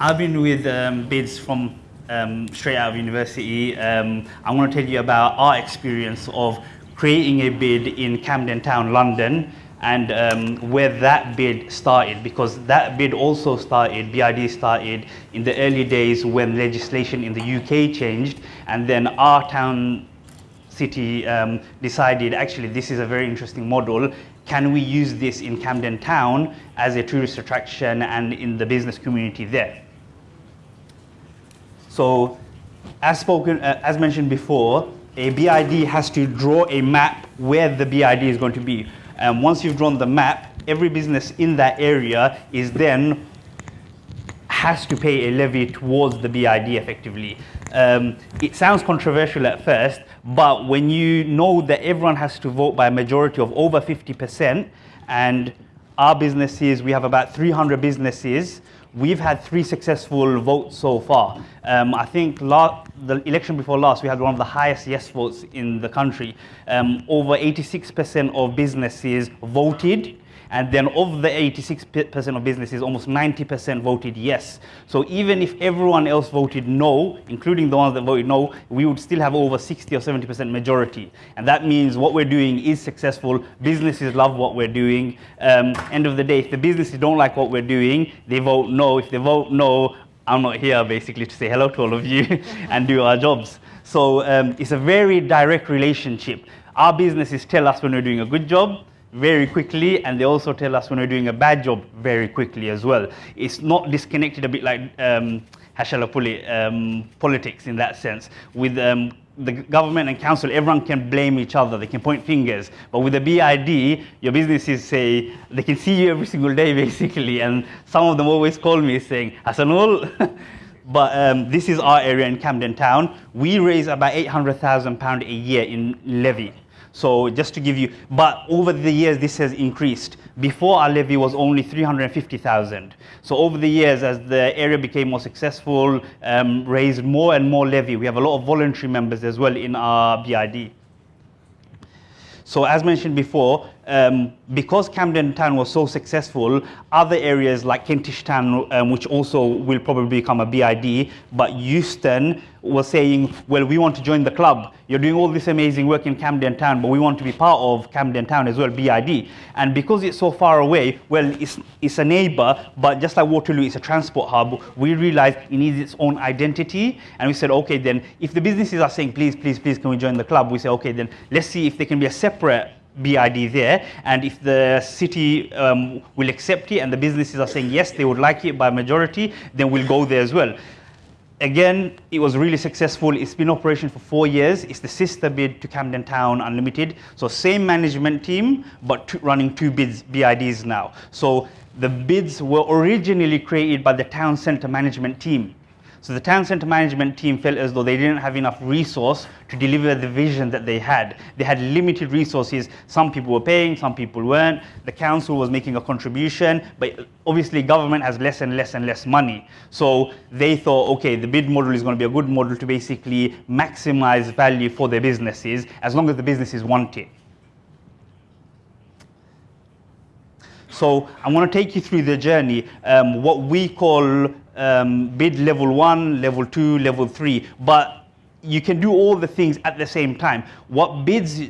I've been with um, BIDS from um, straight out of university. Um, I want to tell you about our experience of creating a bid in Camden Town, London, and um, where that bid started, because that bid also started, BID started in the early days when legislation in the UK changed, and then our town city um, decided actually this is a very interesting model. Can we use this in Camden Town as a tourist attraction and in the business community there? So as spoken, uh, as mentioned before, a BID has to draw a map where the BID is going to be. And once you've drawn the map, every business in that area is then has to pay a levy towards the BID effectively. Um, it sounds controversial at first, but when you know that everyone has to vote by a majority of over 50%, and our businesses, we have about 300 businesses, we've had three successful votes so far. Um, I think the election before last, we had one of the highest yes votes in the country. Um, over 86% of businesses voted and then of the 86% of businesses, almost 90% voted yes. So even if everyone else voted no, including the ones that voted no, we would still have over 60 or 70% majority. And that means what we're doing is successful. Businesses love what we're doing. Um, end of the day, if the businesses don't like what we're doing, they vote no. If they vote no, I'm not here basically to say hello to all of you and do our jobs. So um, it's a very direct relationship. Our businesses tell us when we're doing a good job, very quickly and they also tell us when we're doing a bad job very quickly as well. It's not disconnected a bit like um, um, politics in that sense. With um, the government and council, everyone can blame each other, they can point fingers. But with the BID, your businesses say, they can see you every single day basically, and some of them always call me saying, Hasanul, but um, this is our area in Camden Town. We raise about £800,000 a year in levy. So just to give you, but over the years this has increased. Before our levy was only 350,000. So over the years as the area became more successful, um, raised more and more levy. We have a lot of voluntary members as well in our BID. So as mentioned before, um, because Camden Town was so successful, other areas like Kentish Town, um, which also will probably become a BID, but Euston was saying, well, we want to join the club. You're doing all this amazing work in Camden Town, but we want to be part of Camden Town as well, BID. And because it's so far away, well, it's, it's a neighbor, but just like Waterloo, it's a transport hub, we realized it needs its own identity. And we said, okay, then if the businesses are saying, please, please, please, can we join the club? We say, okay, then let's see if there can be a separate BID there. And if the city um, will accept it and the businesses are saying yes, they would like it by majority, then we'll go there as well. Again, it was really successful. It's been operation for four years. It's the sister bid to Camden Town Unlimited. So same management team, but running two bids, BIDs now. So the bids were originally created by the town center management team. So the town centre management team felt as though they didn't have enough resource to deliver the vision that they had. They had limited resources. Some people were paying, some people weren't. The council was making a contribution, but obviously government has less and less and less money. So they thought, okay, the bid model is going to be a good model to basically maximize value for their businesses as long as the businesses want it. So I want to take you through the journey, um, what we call um, bid level one, level two, level three, but you can do all the things at the same time. What bids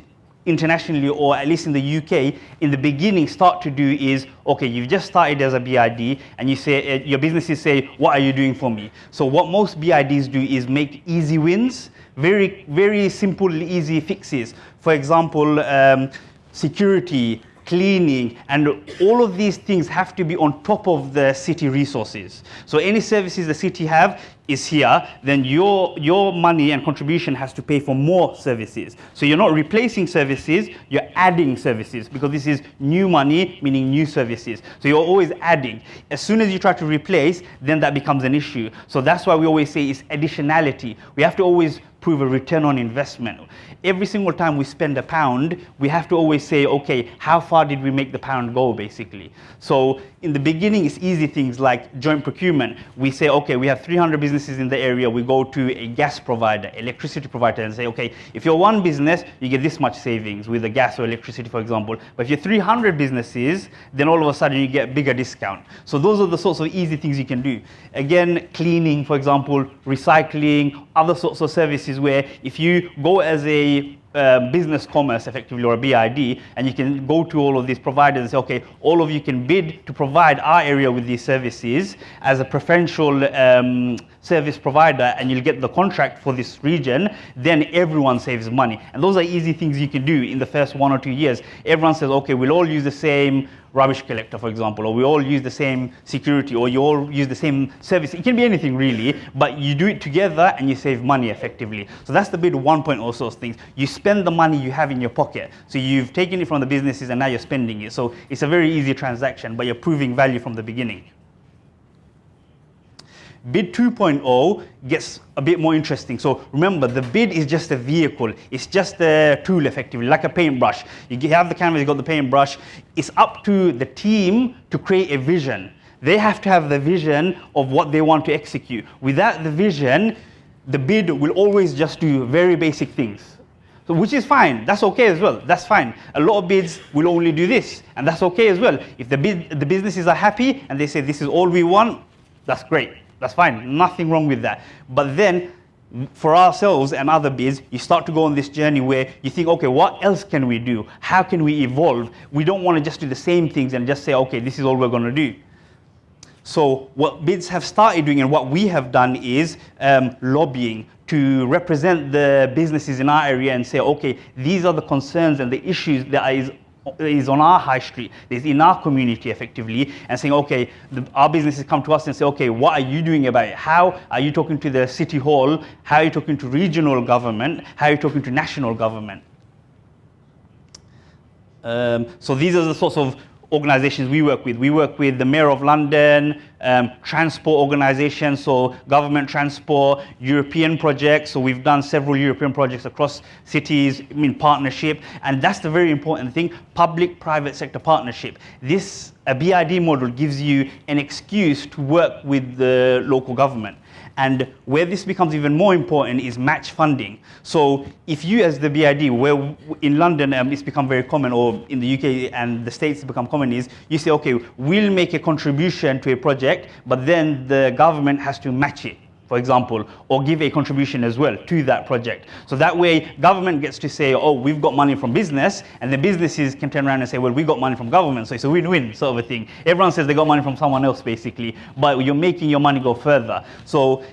internationally or at least in the UK in the beginning start to do is okay you've just started as a BID and you say uh, your businesses say what are you doing for me? So what most BIDs do is make easy wins very very simple easy fixes. For example um, security cleaning, and all of these things have to be on top of the city resources. So any services the city have is here, then your, your money and contribution has to pay for more services. So you're not replacing services, you're adding services because this is new money, meaning new services. So you're always adding. As soon as you try to replace, then that becomes an issue. So that's why we always say it's additionality. We have to always prove a return on investment. Every single time we spend a pound, we have to always say, okay, how far did we make the pound go, basically? So in the beginning, it's easy things like joint procurement. We say, okay, we have 300 businesses in the area, we go to a gas provider, electricity provider, and say, okay, if you're one business, you get this much savings with the gas or electricity, for example. But if you're 300 businesses, then all of a sudden you get a bigger discount. So those are the sorts of easy things you can do. Again, cleaning, for example, recycling, other sorts of services where if you go as a uh, business commerce effectively or a BID and you can go to all of these providers and say okay all of you can bid to provide our area with these services as a preferential um, service provider and you'll get the contract for this region then everyone saves money and those are easy things you can do in the first one or two years everyone says okay we'll all use the same rubbish collector, for example, or we all use the same security, or you all use the same service. It can be anything really, but you do it together and you save money effectively. So that's the bid 1.0 sort of things. You spend the money you have in your pocket. So you've taken it from the businesses and now you're spending it. So it's a very easy transaction, but you're proving value from the beginning. Bid 2.0 gets a bit more interesting. So remember, the bid is just a vehicle. It's just a tool, effectively, like a paintbrush. You have the canvas, you've got the paintbrush. It's up to the team to create a vision. They have to have the vision of what they want to execute. Without the vision, the bid will always just do very basic things. So, which is fine. That's okay as well. That's fine. A lot of bids will only do this, and that's okay as well. If the bid, the businesses are happy and they say this is all we want, that's great. That's fine, nothing wrong with that. But then for ourselves and other bids, you start to go on this journey where you think, okay, what else can we do? How can we evolve? We don't want to just do the same things and just say, okay, this is all we're going to do. So what bids have started doing and what we have done is um, lobbying to represent the businesses in our area and say, okay, these are the concerns and the issues that is is on our high street, is in our community effectively, and saying, okay, the, our businesses come to us and say, okay, what are you doing about it? How are you talking to the city hall? How are you talking to regional government? How are you talking to national government? Um, so these are the sorts of organizations we work with. We work with the Mayor of London, um, transport organizations, so government transport, European projects. So we've done several European projects across cities in partnership. And that's the very important thing, public-private sector partnership. This a BID model gives you an excuse to work with the local government. And where this becomes even more important is match funding. So if you as the BID, where in London um, it's become very common, or in the UK and the States become common, is you say, okay, we'll make a contribution to a project, but then the government has to match it for example, or give a contribution as well to that project. So that way, government gets to say, oh, we've got money from business, and the businesses can turn around and say, well, we got money from government, so it's a win-win sort of a thing. Everyone says they got money from someone else, basically, but you're making your money go further. So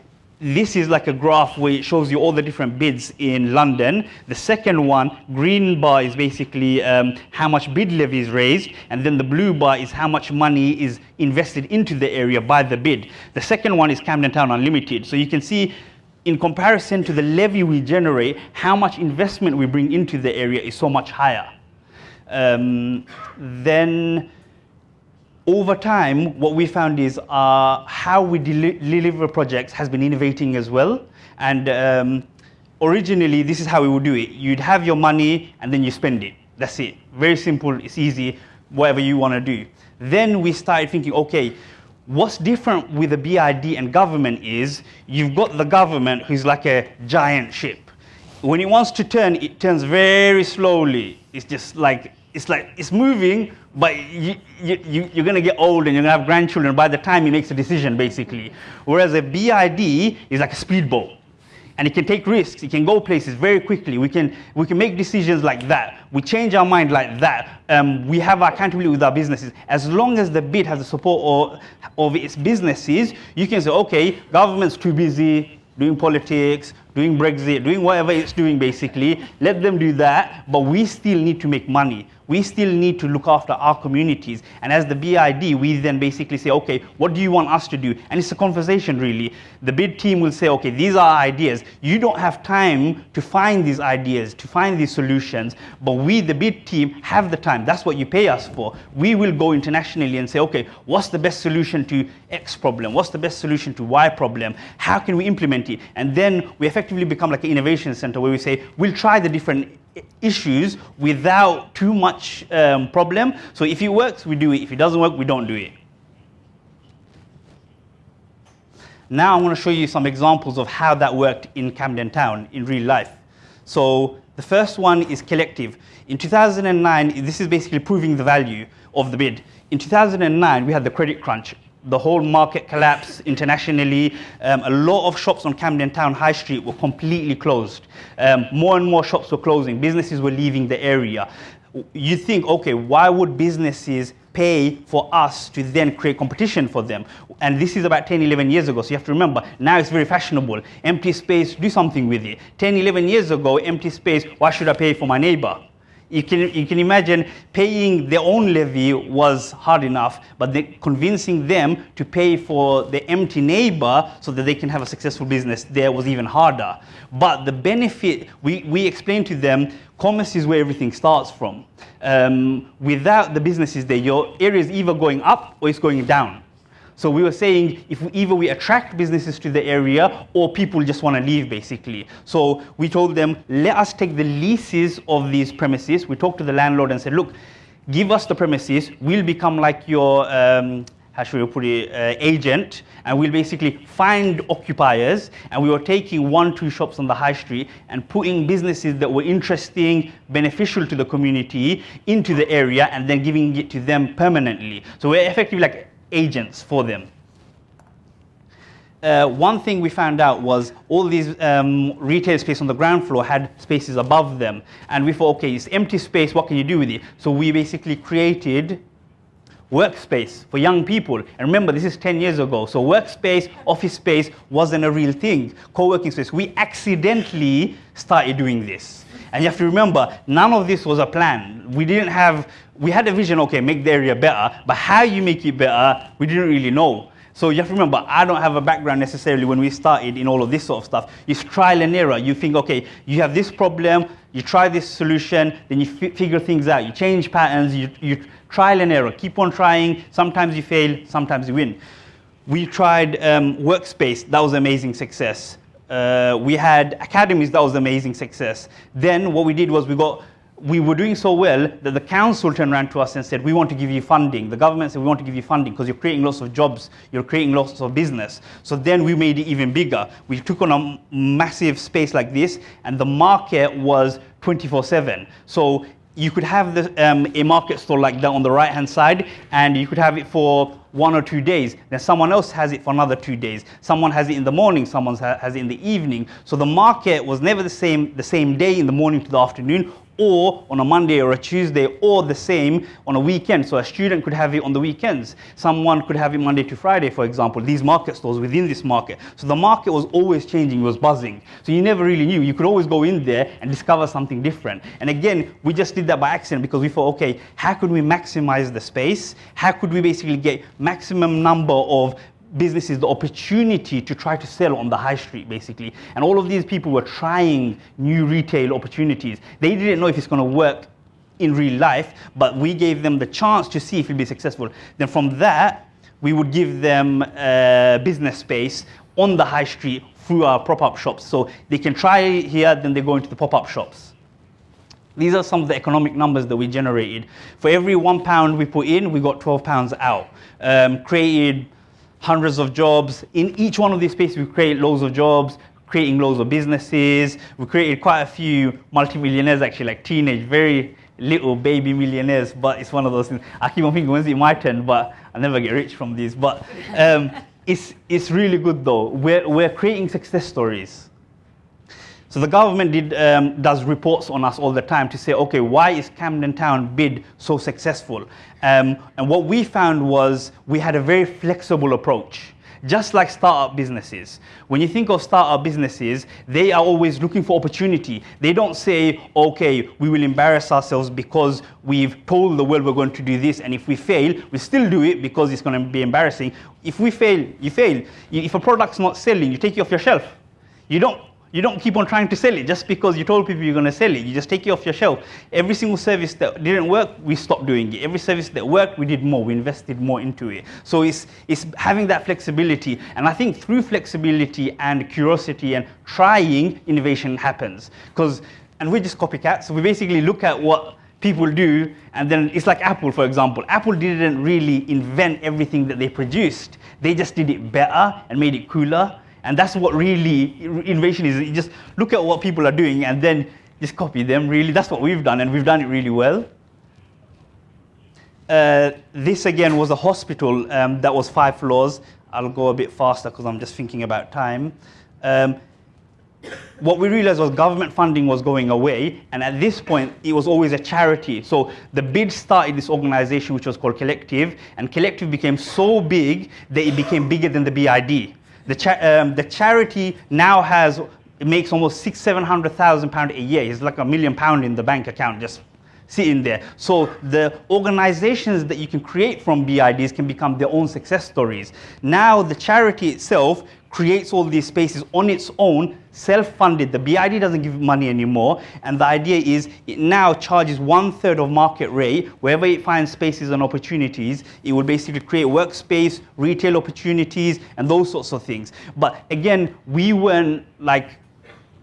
this is like a graph where it shows you all the different bids in London. The second one, green bar is basically um, how much bid levy is raised, and then the blue bar is how much money is invested into the area by the bid. The second one is Camden Town Unlimited. So you can see in comparison to the levy we generate, how much investment we bring into the area is so much higher. Um, then over time, what we found is uh, how we deliver projects has been innovating as well. And um, originally, this is how we would do it. You'd have your money and then you spend it. That's it. Very simple, it's easy, whatever you want to do. Then we started thinking, okay, what's different with the BID and government is you've got the government who's like a giant ship. When it wants to turn, it turns very slowly. It's just like it's like it's moving, but you, you, you're going to get old and you're going to have grandchildren by the time he makes a decision, basically. Whereas a BID is like a speedboat. And it can take risks. It can go places very quickly. We can, we can make decisions like that. We change our mind like that. Um, we have our accountability with our businesses. As long as the bid has the support of its businesses, you can say, okay, government's too busy doing politics, doing Brexit, doing whatever it's doing basically. Let them do that, but we still need to make money we still need to look after our communities. And as the BID, we then basically say, okay, what do you want us to do? And it's a conversation really. The bid team will say, okay, these are ideas. You don't have time to find these ideas, to find these solutions, but we, the bid team, have the time. That's what you pay us for. We will go internationally and say, okay, what's the best solution to X problem? What's the best solution to Y problem? How can we implement it? And then we effectively become like an innovation center where we say, we'll try the different issues without too much um, problem. So if it works, we do it. If it doesn't work, we don't do it. Now I want to show you some examples of how that worked in Camden Town in real life. So the first one is collective. In 2009, this is basically proving the value of the bid. In 2009, we had the credit crunch. The whole market collapsed internationally. Um, a lot of shops on Camden Town High Street were completely closed. Um, more and more shops were closing. Businesses were leaving the area. You think, okay, why would businesses pay for us to then create competition for them. And this is about 10, 11 years ago. So you have to remember, now it's very fashionable. Empty space, do something with it. 10, 11 years ago, empty space, why should I pay for my neighbor? You can, you can imagine paying their own levy was hard enough, but convincing them to pay for the empty neighbor so that they can have a successful business there was even harder. But the benefit, we, we explained to them, commerce is where everything starts from. Um, without the businesses there, your area is either going up or it's going down. So we were saying if we, either we attract businesses to the area or people just want to leave basically. So we told them, let us take the leases of these premises. We talked to the landlord and said, look, give us the premises. We'll become like your, um, how should we put it, uh, agent. And we'll basically find occupiers. And we were taking one, two shops on the high street and putting businesses that were interesting, beneficial to the community into the area and then giving it to them permanently. So we're effectively like agents for them. Uh, one thing we found out was all these um, retail space on the ground floor had spaces above them. And we thought, okay, it's empty space, what can you do with it? So we basically created workspace for young people. And remember, this is 10 years ago. So workspace, office space wasn't a real thing. Co-working space. We accidentally started doing this. And you have to remember, none of this was a plan. We didn't have, we had a vision, okay, make the area better, but how you make it better, we didn't really know. So you have to remember, I don't have a background necessarily when we started in all of this sort of stuff. It's trial and error. You think, okay, you have this problem, you try this solution, then you figure things out. You change patterns, you, you trial and error. Keep on trying. Sometimes you fail, sometimes you win. We tried um, Workspace. That was amazing success. Uh, we had academies, that was amazing success. Then what we did was we got, we were doing so well that the council turned around to us and said, we want to give you funding. The government said, we want to give you funding because you're creating lots of jobs, you're creating lots of business. So then we made it even bigger. We took on a massive space like this and the market was 24 seven. So you could have the, um, a market store like that on the right hand side and you could have it for one or two days then someone else has it for another two days someone has it in the morning someone has it in the evening so the market was never the same the same day in the morning to the afternoon or on a Monday or a Tuesday or the same on a weekend. So a student could have it on the weekends. Someone could have it Monday to Friday, for example, these market stores within this market. So the market was always changing, it was buzzing. So you never really knew. You could always go in there and discover something different. And again, we just did that by accident because we thought, okay, how could we maximize the space? How could we basically get maximum number of businesses the opportunity to try to sell on the high street, basically. And all of these people were trying new retail opportunities. They didn't know if it's going to work in real life, but we gave them the chance to see if it'd be successful. Then from that, we would give them a business space on the high street through our pop-up shops. So they can try here, then they go into the pop-up shops. These are some of the economic numbers that we generated. For every one pound we put in, we got 12 pounds out. Um, created hundreds of jobs. In each one of these spaces, we create loads of jobs, creating loads of businesses. We created quite a few multimillionaires, actually, like teenage, very little baby millionaires, but it's one of those things. I keep on thinking, when's it my turn? But I never get rich from these. But um, it's, it's really good though. We're, we're creating success stories. So the government did, um, does reports on us all the time to say, okay, why is Camden Town bid so successful? Um, and what we found was we had a very flexible approach. Just like startup businesses. When you think of startup businesses, they are always looking for opportunity. They don't say, okay, we will embarrass ourselves because we've told the world we're going to do this, and if we fail, we still do it because it's going to be embarrassing. If we fail, you fail. If a product's not selling, you take it off your shelf. You don't you don't keep on trying to sell it just because you told people you're going to sell it. You just take it off your shelf. Every single service that didn't work, we stopped doing it. Every service that worked, we did more. We invested more into it. So it's, it's having that flexibility. And I think through flexibility and curiosity and trying, innovation happens. Because, and we're just copycats. So we basically look at what people do, and then it's like Apple, for example. Apple didn't really invent everything that they produced. They just did it better and made it cooler. And that's what really innovation is. You just look at what people are doing and then just copy them, really. That's what we've done, and we've done it really well. Uh, this again was a hospital um, that was five floors. I'll go a bit faster because I'm just thinking about time. Um, what we realized was government funding was going away, and at this point, it was always a charity. So the bid started this organization, which was called Collective, and Collective became so big that it became bigger than the BID. The, cha um, the charity now has, it makes almost six, 700,000 pounds a year. It's like a million pound in the bank account just sitting there. So the organizations that you can create from BIDs can become their own success stories. Now the charity itself creates all these spaces on its own, self-funded. The BID doesn't give money anymore. And the idea is it now charges one third of market rate. Wherever it finds spaces and opportunities, it will basically create workspace, retail opportunities, and those sorts of things. But again, we weren't like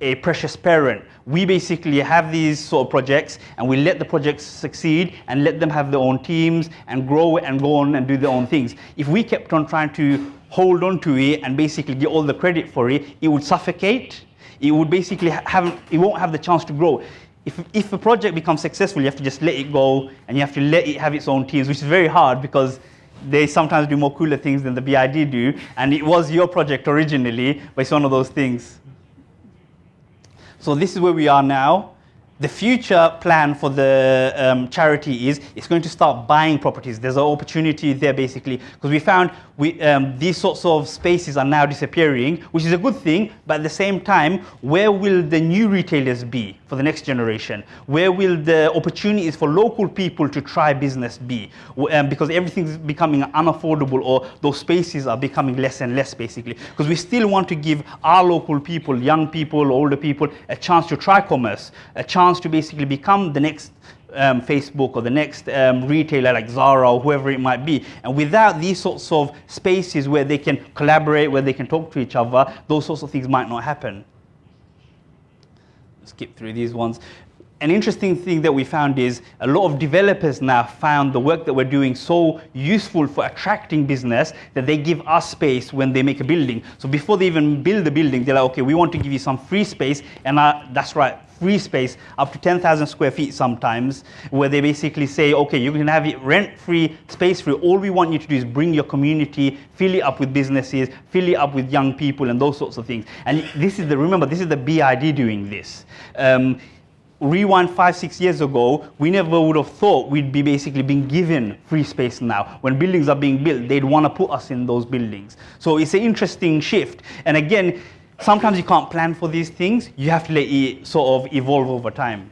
a precious parent. We basically have these sort of projects and we let the projects succeed and let them have their own teams and grow and go on and do their own things. If we kept on trying to hold on to it and basically get all the credit for it, it would suffocate. It would basically have, it won't have the chance to grow. If, if a project becomes successful, you have to just let it go and you have to let it have its own teams, which is very hard because they sometimes do more cooler things than the BID do. And it was your project originally, but it's one of those things. So this is where we are now. The future plan for the um, charity is it's going to start buying properties. There's an opportunity there basically because we found we, um, these sorts of spaces are now disappearing, which is a good thing. But at the same time, where will the new retailers be for the next generation? Where will the opportunities for local people to try business be? Um, because everything's becoming unaffordable or those spaces are becoming less and less basically. Because we still want to give our local people, young people, older people, a chance to try commerce, a chance to basically become the next um, Facebook or the next um, retailer like Zara or whoever it might be. And without these sorts of spaces where they can collaborate, where they can talk to each other, those sorts of things might not happen. Skip through these ones an interesting thing that we found is a lot of developers now found the work that we're doing so useful for attracting business that they give us space when they make a building. So before they even build the building, they're like, okay, we want to give you some free space. And uh, that's right, free space up to 10,000 square feet sometimes, where they basically say, okay, you can have it rent-free, space-free. All we want you to do is bring your community, fill it up with businesses, fill it up with young people and those sorts of things. And this is the, remember, this is the BID doing this. Um, rewind five, six years ago, we never would have thought we'd be basically being given free space now. When buildings are being built, they'd want to put us in those buildings. So it's an interesting shift. And again, sometimes you can't plan for these things. You have to let it sort of evolve over time.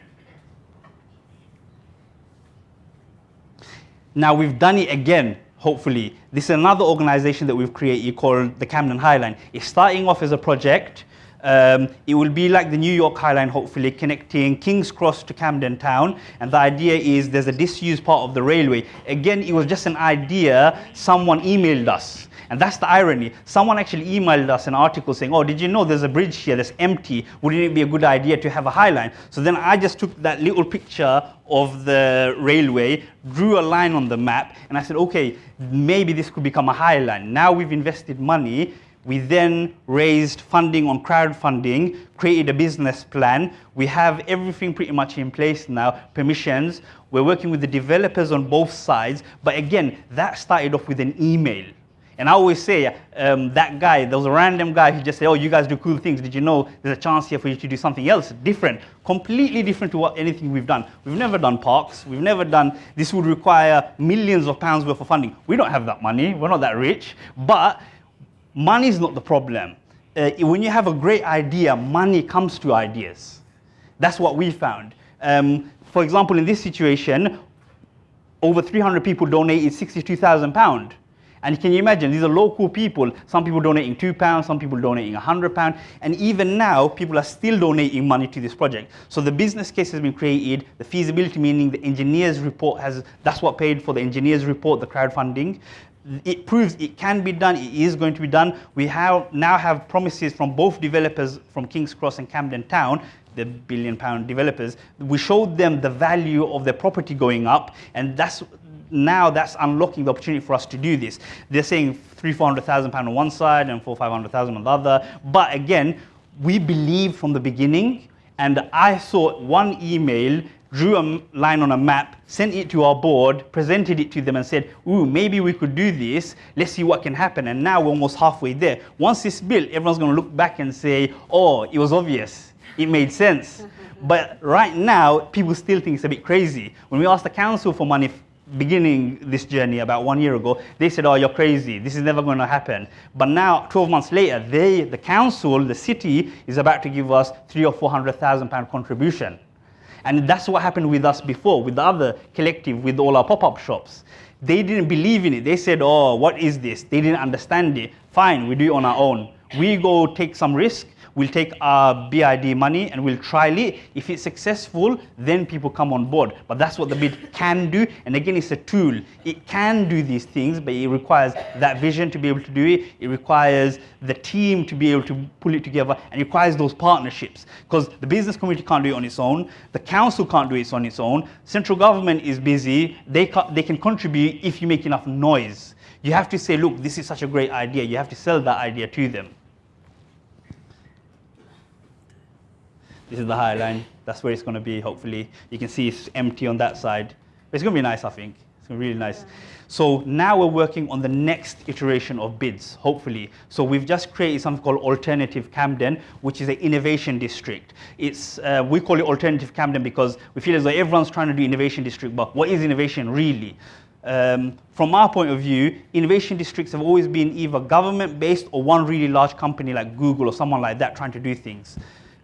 Now we've done it again, hopefully. This is another organization that we've created called the Camden Highline. It's starting off as a project um, it will be like the New York Highline, hopefully, connecting King's Cross to Camden Town. And the idea is there's a disused part of the railway. Again, it was just an idea. Someone emailed us. And that's the irony. Someone actually emailed us an article saying, oh, did you know there's a bridge here that's empty? Wouldn't it be a good idea to have a high line? So then I just took that little picture of the railway, drew a line on the map, and I said, okay, maybe this could become a high line. Now we've invested money we then raised funding on crowdfunding, created a business plan. We have everything pretty much in place now, permissions. We're working with the developers on both sides. But again, that started off with an email. And I always say, um, that guy, a random guy who just said, oh, you guys do cool things. Did you know there's a chance here for you to do something else different, completely different to what anything we've done. We've never done parks. We've never done, this would require millions of pounds worth of funding. We don't have that money. We're not that rich. But money is not the problem. Uh, when you have a great idea, money comes to ideas. That's what we found. Um, for example, in this situation, over 300 people donated 62,000 pounds. And can you imagine, these are local people. Some people donating two pounds, some people donating 100 pounds. And even now, people are still donating money to this project. So the business case has been created, the feasibility, meaning the engineer's report has, that's what paid for the engineer's report, the crowdfunding it proves it can be done, it is going to be done. We have now have promises from both developers from King's Cross and Camden Town the billion pound developers, we showed them the value of their property going up, and that's now that's unlocking the opportunity for us to do this. They're saying three, four hundred thousand pound on one side and four, five hundred thousand on the other. But again, we believe from the beginning, and I saw one email drew a line on a map, sent it to our board, presented it to them and said, ooh, maybe we could do this. Let's see what can happen. And now we're almost halfway there. Once it's built, everyone's going to look back and say, oh, it was obvious. It made sense. but right now, people still think it's a bit crazy. When we asked the council for money beginning this journey about one year ago, they said, oh, you're crazy. This is never going to happen. But now, 12 months later, they, the council, the city, is about to give us three or 400,000 pound contribution. And that's what happened with us before, with the other collective, with all our pop-up shops. They didn't believe in it. They said, oh, what is this? They didn't understand it. Fine, we do it on our own. We go take some risk We'll take our BID money and we'll trial it. If it's successful, then people come on board. But that's what the bid can do. And again, it's a tool. It can do these things, but it requires that vision to be able to do it. It requires the team to be able to pull it together and it requires those partnerships. Because the business community can't do it on its own. The council can't do it on its own. Central government is busy. They, they can contribute if you make enough noise. You have to say, look, this is such a great idea. You have to sell that idea to them. This is the High Line. That's where it's going to be, hopefully. You can see it's empty on that side. But it's going to be nice, I think. It's going to be really nice. So now we're working on the next iteration of bids, hopefully. So we've just created something called Alternative Camden, which is an innovation district. It's, uh, we call it Alternative Camden because we feel as though everyone's trying to do innovation district, but what is innovation really? Um, from our point of view, innovation districts have always been either government-based or one really large company like Google or someone like that trying to do things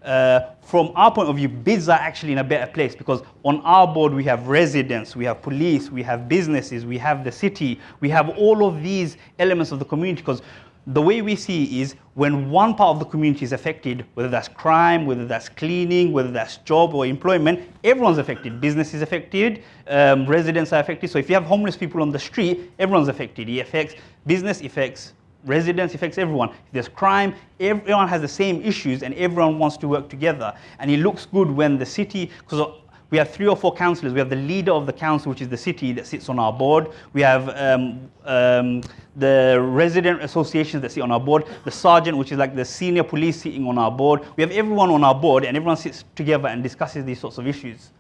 uh, from our point of view, bids are actually in a better place because on our board we have residents, we have police, we have businesses, we have the city, we have all of these elements of the community because the way we see is when one part of the community is affected, whether that's crime, whether that's cleaning, whether that's job or employment, everyone's affected. Business is affected, um, residents are affected. So if you have homeless people on the street, everyone's affected. It affects business, affects residents, affects everyone. If there's crime, everyone has the same issues and everyone wants to work together. And it looks good when the city, because we have three or four councillors. We have the leader of the council, which is the city that sits on our board. We have um, um, the resident associations that sit on our board, the sergeant, which is like the senior police sitting on our board. We have everyone on our board and everyone sits together and discusses these sorts of issues.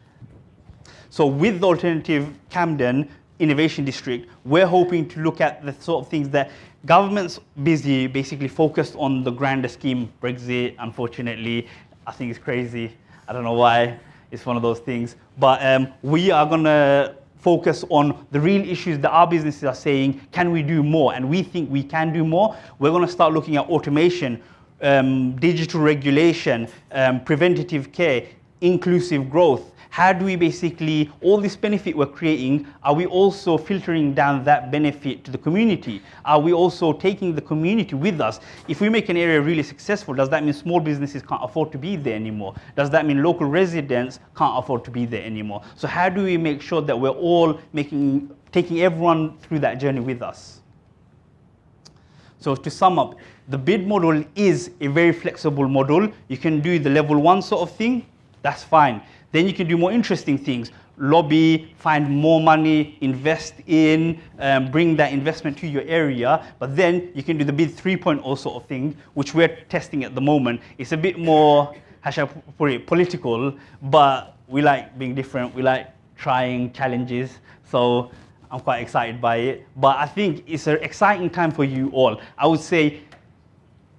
So with the alternative Camden innovation district, we're hoping to look at the sort of things that government's busy, basically focused on the grander scheme. Brexit, unfortunately, I think it's crazy. I don't know why. It's one of those things. But um, we are going to focus on the real issues that our businesses are saying, can we do more? And we think we can do more. We're going to start looking at automation, um, digital regulation, um, preventative care, inclusive growth, how do we basically, all this benefit we're creating, are we also filtering down that benefit to the community? Are we also taking the community with us? If we make an area really successful, does that mean small businesses can't afford to be there anymore? Does that mean local residents can't afford to be there anymore? So how do we make sure that we're all making, taking everyone through that journey with us? So to sum up, the bid model is a very flexible model. You can do the level one sort of thing, that's fine. Then you can do more interesting things. Lobby, find more money, invest in, um, bring that investment to your area. But then you can do the bid 3.0 sort of thing, which we're testing at the moment. It's a bit more, how shall I put it, political, but we like being different. We like trying challenges. So I'm quite excited by it. But I think it's an exciting time for you all. I would say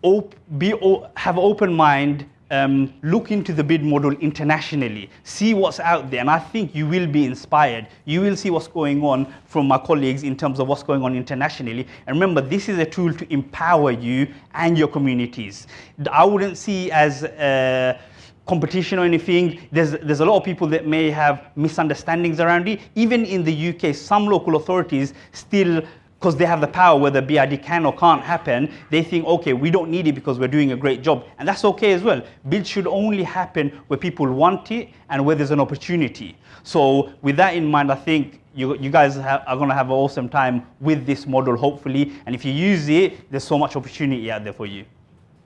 op be, have an open mind, um, look into the bid model internationally, see what's out there, and I think you will be inspired. You will see what's going on from my colleagues in terms of what's going on internationally. And remember, this is a tool to empower you and your communities. I wouldn't see as uh, competition or anything. There's, there's a lot of people that may have misunderstandings around it. Even in the UK, some local authorities still because they have the power whether BID can or can't happen, they think, okay, we don't need it because we're doing a great job. And that's okay as well. Bids should only happen where people want it and where there's an opportunity. So with that in mind, I think you, you guys have, are going to have an awesome time with this model, hopefully. And if you use it, there's so much opportunity out there for you.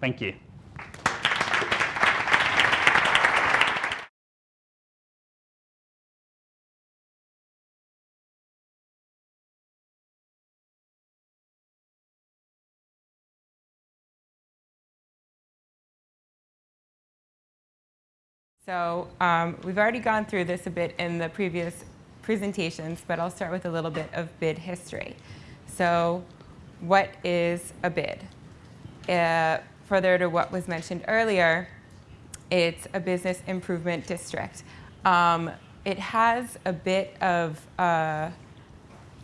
Thank you. So um, we've already gone through this a bit in the previous presentations, but I'll start with a little bit of bid history. So what is a bid? Uh, further to what was mentioned earlier, it's a business improvement district. Um, it has a bit of, uh,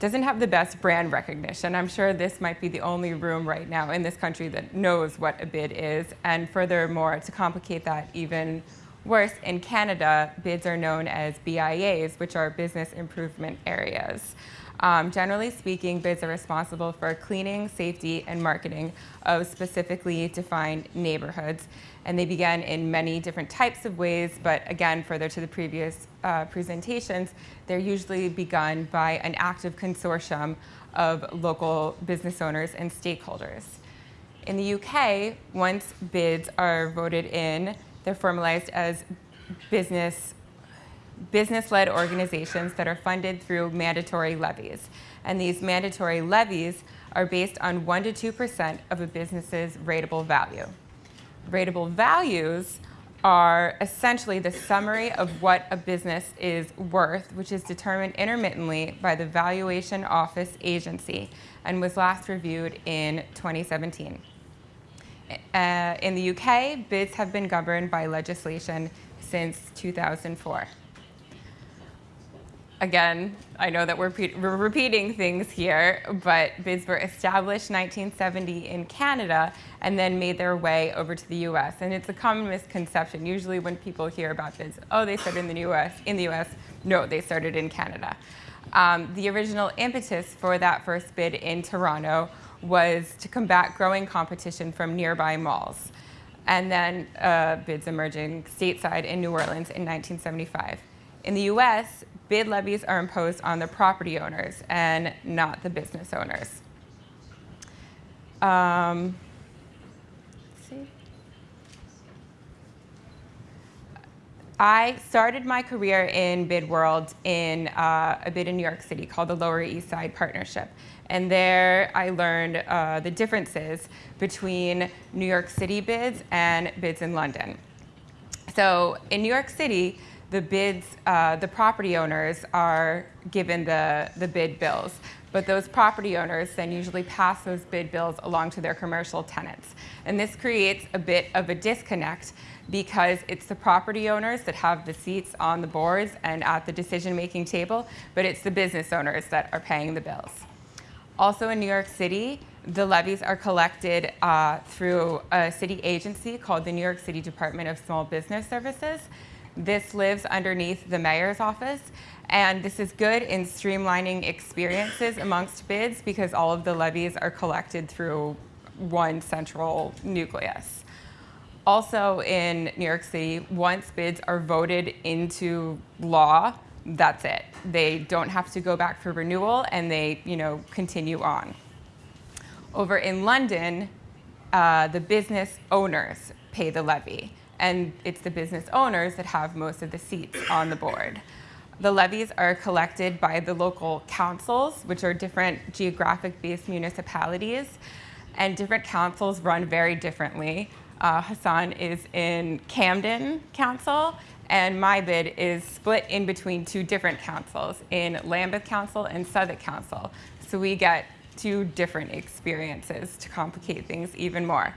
doesn't have the best brand recognition. I'm sure this might be the only room right now in this country that knows what a bid is. And furthermore, to complicate that even worse, in Canada, bids are known as BIAs, which are business improvement areas. Um, generally speaking, bids are responsible for cleaning, safety, and marketing of specifically defined neighborhoods. And they begin in many different types of ways, but again, further to the previous uh, presentations, they're usually begun by an active consortium of local business owners and stakeholders. In the UK, once bids are voted in, they're formalized as business business-led organizations that are funded through mandatory levies. And these mandatory levies are based on 1 to 2% of a business's rateable value. Rateable values are essentially the summary of what a business is worth, which is determined intermittently by the Valuation Office Agency and was last reviewed in 2017. Uh, in the UK, bids have been governed by legislation since 2004 again, I know that we're, we're, repeating things here, but bids were established 1970 in Canada and then made their way over to the US. And it's a common misconception. Usually when people hear about bids, oh, they started in the US. In the US, no, they started in Canada. Um, the original impetus for that first bid in Toronto was to combat growing competition from nearby malls. And then uh, bids emerging stateside in New Orleans in 1975. In the US, bid levies are imposed on the property owners and not the business owners. Um, I started my career in bid world in uh, a bid in New York City called the Lower East Side Partnership. And there I learned uh, the differences between New York City bids and bids in London. So in New York City, the bids, uh, the property owners are given the, the bid bills. But those property owners then usually pass those bid bills along to their commercial tenants. And this creates a bit of a disconnect because it's the property owners that have the seats on the boards and at the decision-making table, but it's the business owners that are paying the bills. Also in New York City, the levies are collected uh, through a city agency called the New York City Department of Small Business Services. This lives underneath the mayor's office. And this is good in streamlining experiences amongst bids because all of the levies are collected through one central nucleus. Also in New York City, once bids are voted into law, that's it. They don't have to go back for renewal and they you know, continue on. Over in London, uh, the business owners pay the levy and it's the business owners that have most of the seats on the board. The levies are collected by the local councils, which are different geographic-based municipalities, and different councils run very differently. Uh, Hassan is in Camden Council, and my bid is split in between two different councils, in Lambeth Council and Southwark Council. So we get two different experiences to complicate things even more.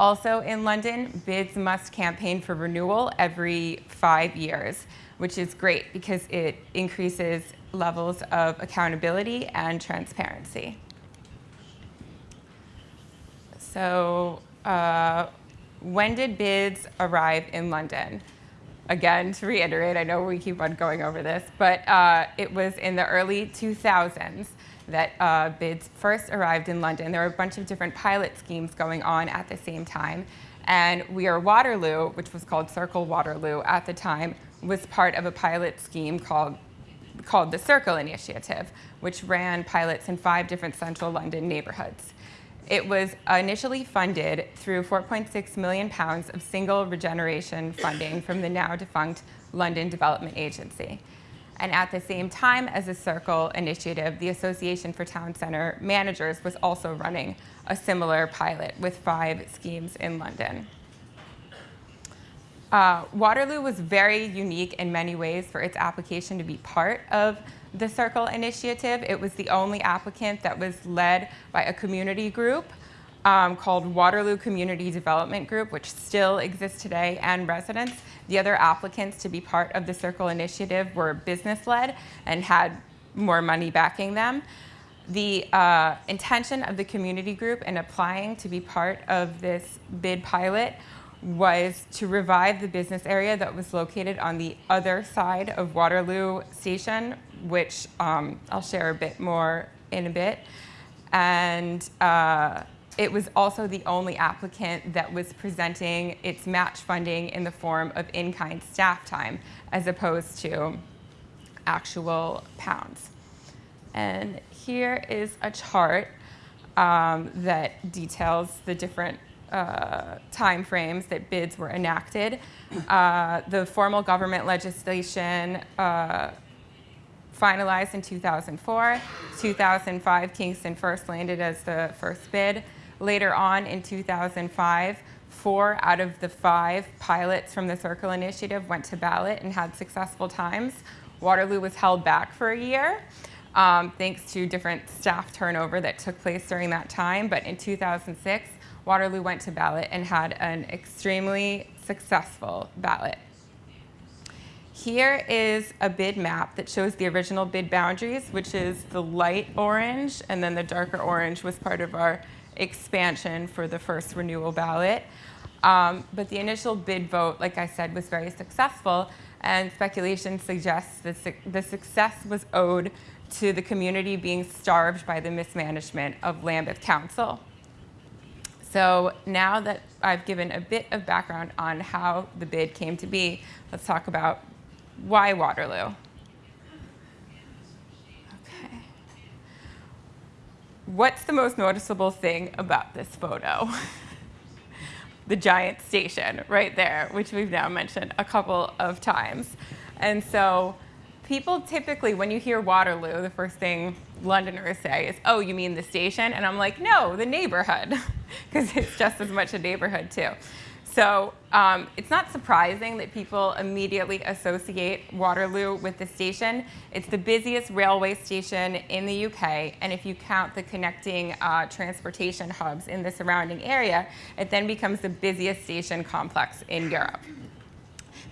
Also in London, bids must campaign for renewal every five years, which is great because it increases levels of accountability and transparency. So uh, when did bids arrive in London? Again, to reiterate, I know we keep on going over this, but uh, it was in the early 2000s that uh, bids first arrived in London. There were a bunch of different pilot schemes going on at the same time. And We Are Waterloo, which was called Circle Waterloo at the time, was part of a pilot scheme called, called the Circle Initiative, which ran pilots in five different central London neighborhoods. It was initially funded through 4.6 million pounds of single regeneration funding from the now defunct London Development Agency. And at the same time as the Circle initiative, the Association for Town Centre Managers was also running a similar pilot with five schemes in London. Uh, Waterloo was very unique in many ways for its application to be part of the Circle Initiative. It was the only applicant that was led by a community group um, called Waterloo Community Development Group, which still exists today, and residents. The other applicants to be part of the Circle Initiative were business-led and had more money backing them. The uh, intention of the community group in applying to be part of this bid pilot was to revive the business area that was located on the other side of Waterloo Station, which um, I'll share a bit more in a bit. And uh, it was also the only applicant that was presenting its match funding in the form of in-kind staff time as opposed to actual pounds. And here is a chart um, that details the different uh, time frames that bids were enacted. Uh, the formal government legislation uh, finalized in 2004. 2005, Kingston first landed as the first bid. Later on in 2005, four out of the five pilots from the Circle Initiative went to ballot and had successful times. Waterloo was held back for a year. Um, thanks to different staff turnover that took place during that time. But in 2006, Waterloo went to ballot and had an extremely successful ballot. Here is a bid map that shows the original bid boundaries, which is the light orange, and then the darker orange was part of our expansion for the first renewal ballot. Um, but the initial bid vote, like I said, was very successful, and speculation suggests that su the success was owed to the community being starved by the mismanagement of Lambeth Council. So now that I've given a bit of background on how the bid came to be, let's talk about why Waterloo. Okay. What's the most noticeable thing about this photo? the giant station right there, which we've now mentioned a couple of times. And so people typically, when you hear Waterloo, the first thing Londoners say is, oh, you mean the station? And I'm like, no, the neighborhood, because it's just as much a neighborhood too. So um, it's not surprising that people immediately associate Waterloo with the station. It's the busiest railway station in the UK, and if you count the connecting uh, transportation hubs in the surrounding area, it then becomes the busiest station complex in Europe.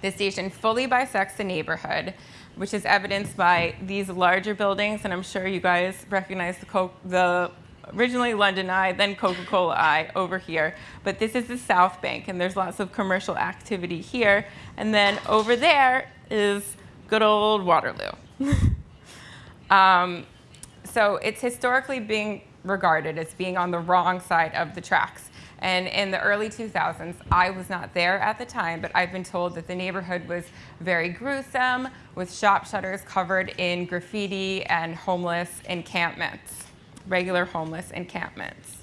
The station fully bisects the neighborhood, which is evidenced by these larger buildings, and I'm sure you guys recognize the, the originally London Eye, then Coca-Cola Eye over here. But this is the South Bank, and there's lots of commercial activity here. And then over there is good old Waterloo. um, so it's historically being regarded as being on the wrong side of the tracks. And in the early 2000s, I was not there at the time, but I've been told that the neighborhood was very gruesome, with shop shutters covered in graffiti and homeless encampments regular homeless encampments.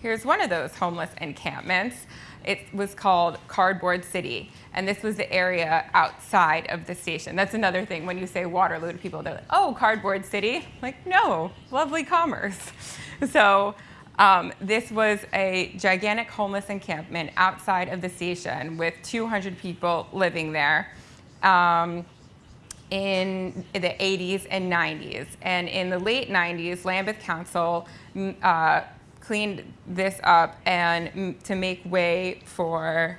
Here's one of those homeless encampments. It was called Cardboard City, and this was the area outside of the station. That's another thing when you say Waterloo to people, they're like, oh, Cardboard City. Like, no, lovely commerce. So um, this was a gigantic homeless encampment outside of the station with 200 people living there. Um, in the 80s and 90s. And in the late 90s, Lambeth Council mm, uh, cleaned this up and to make way for,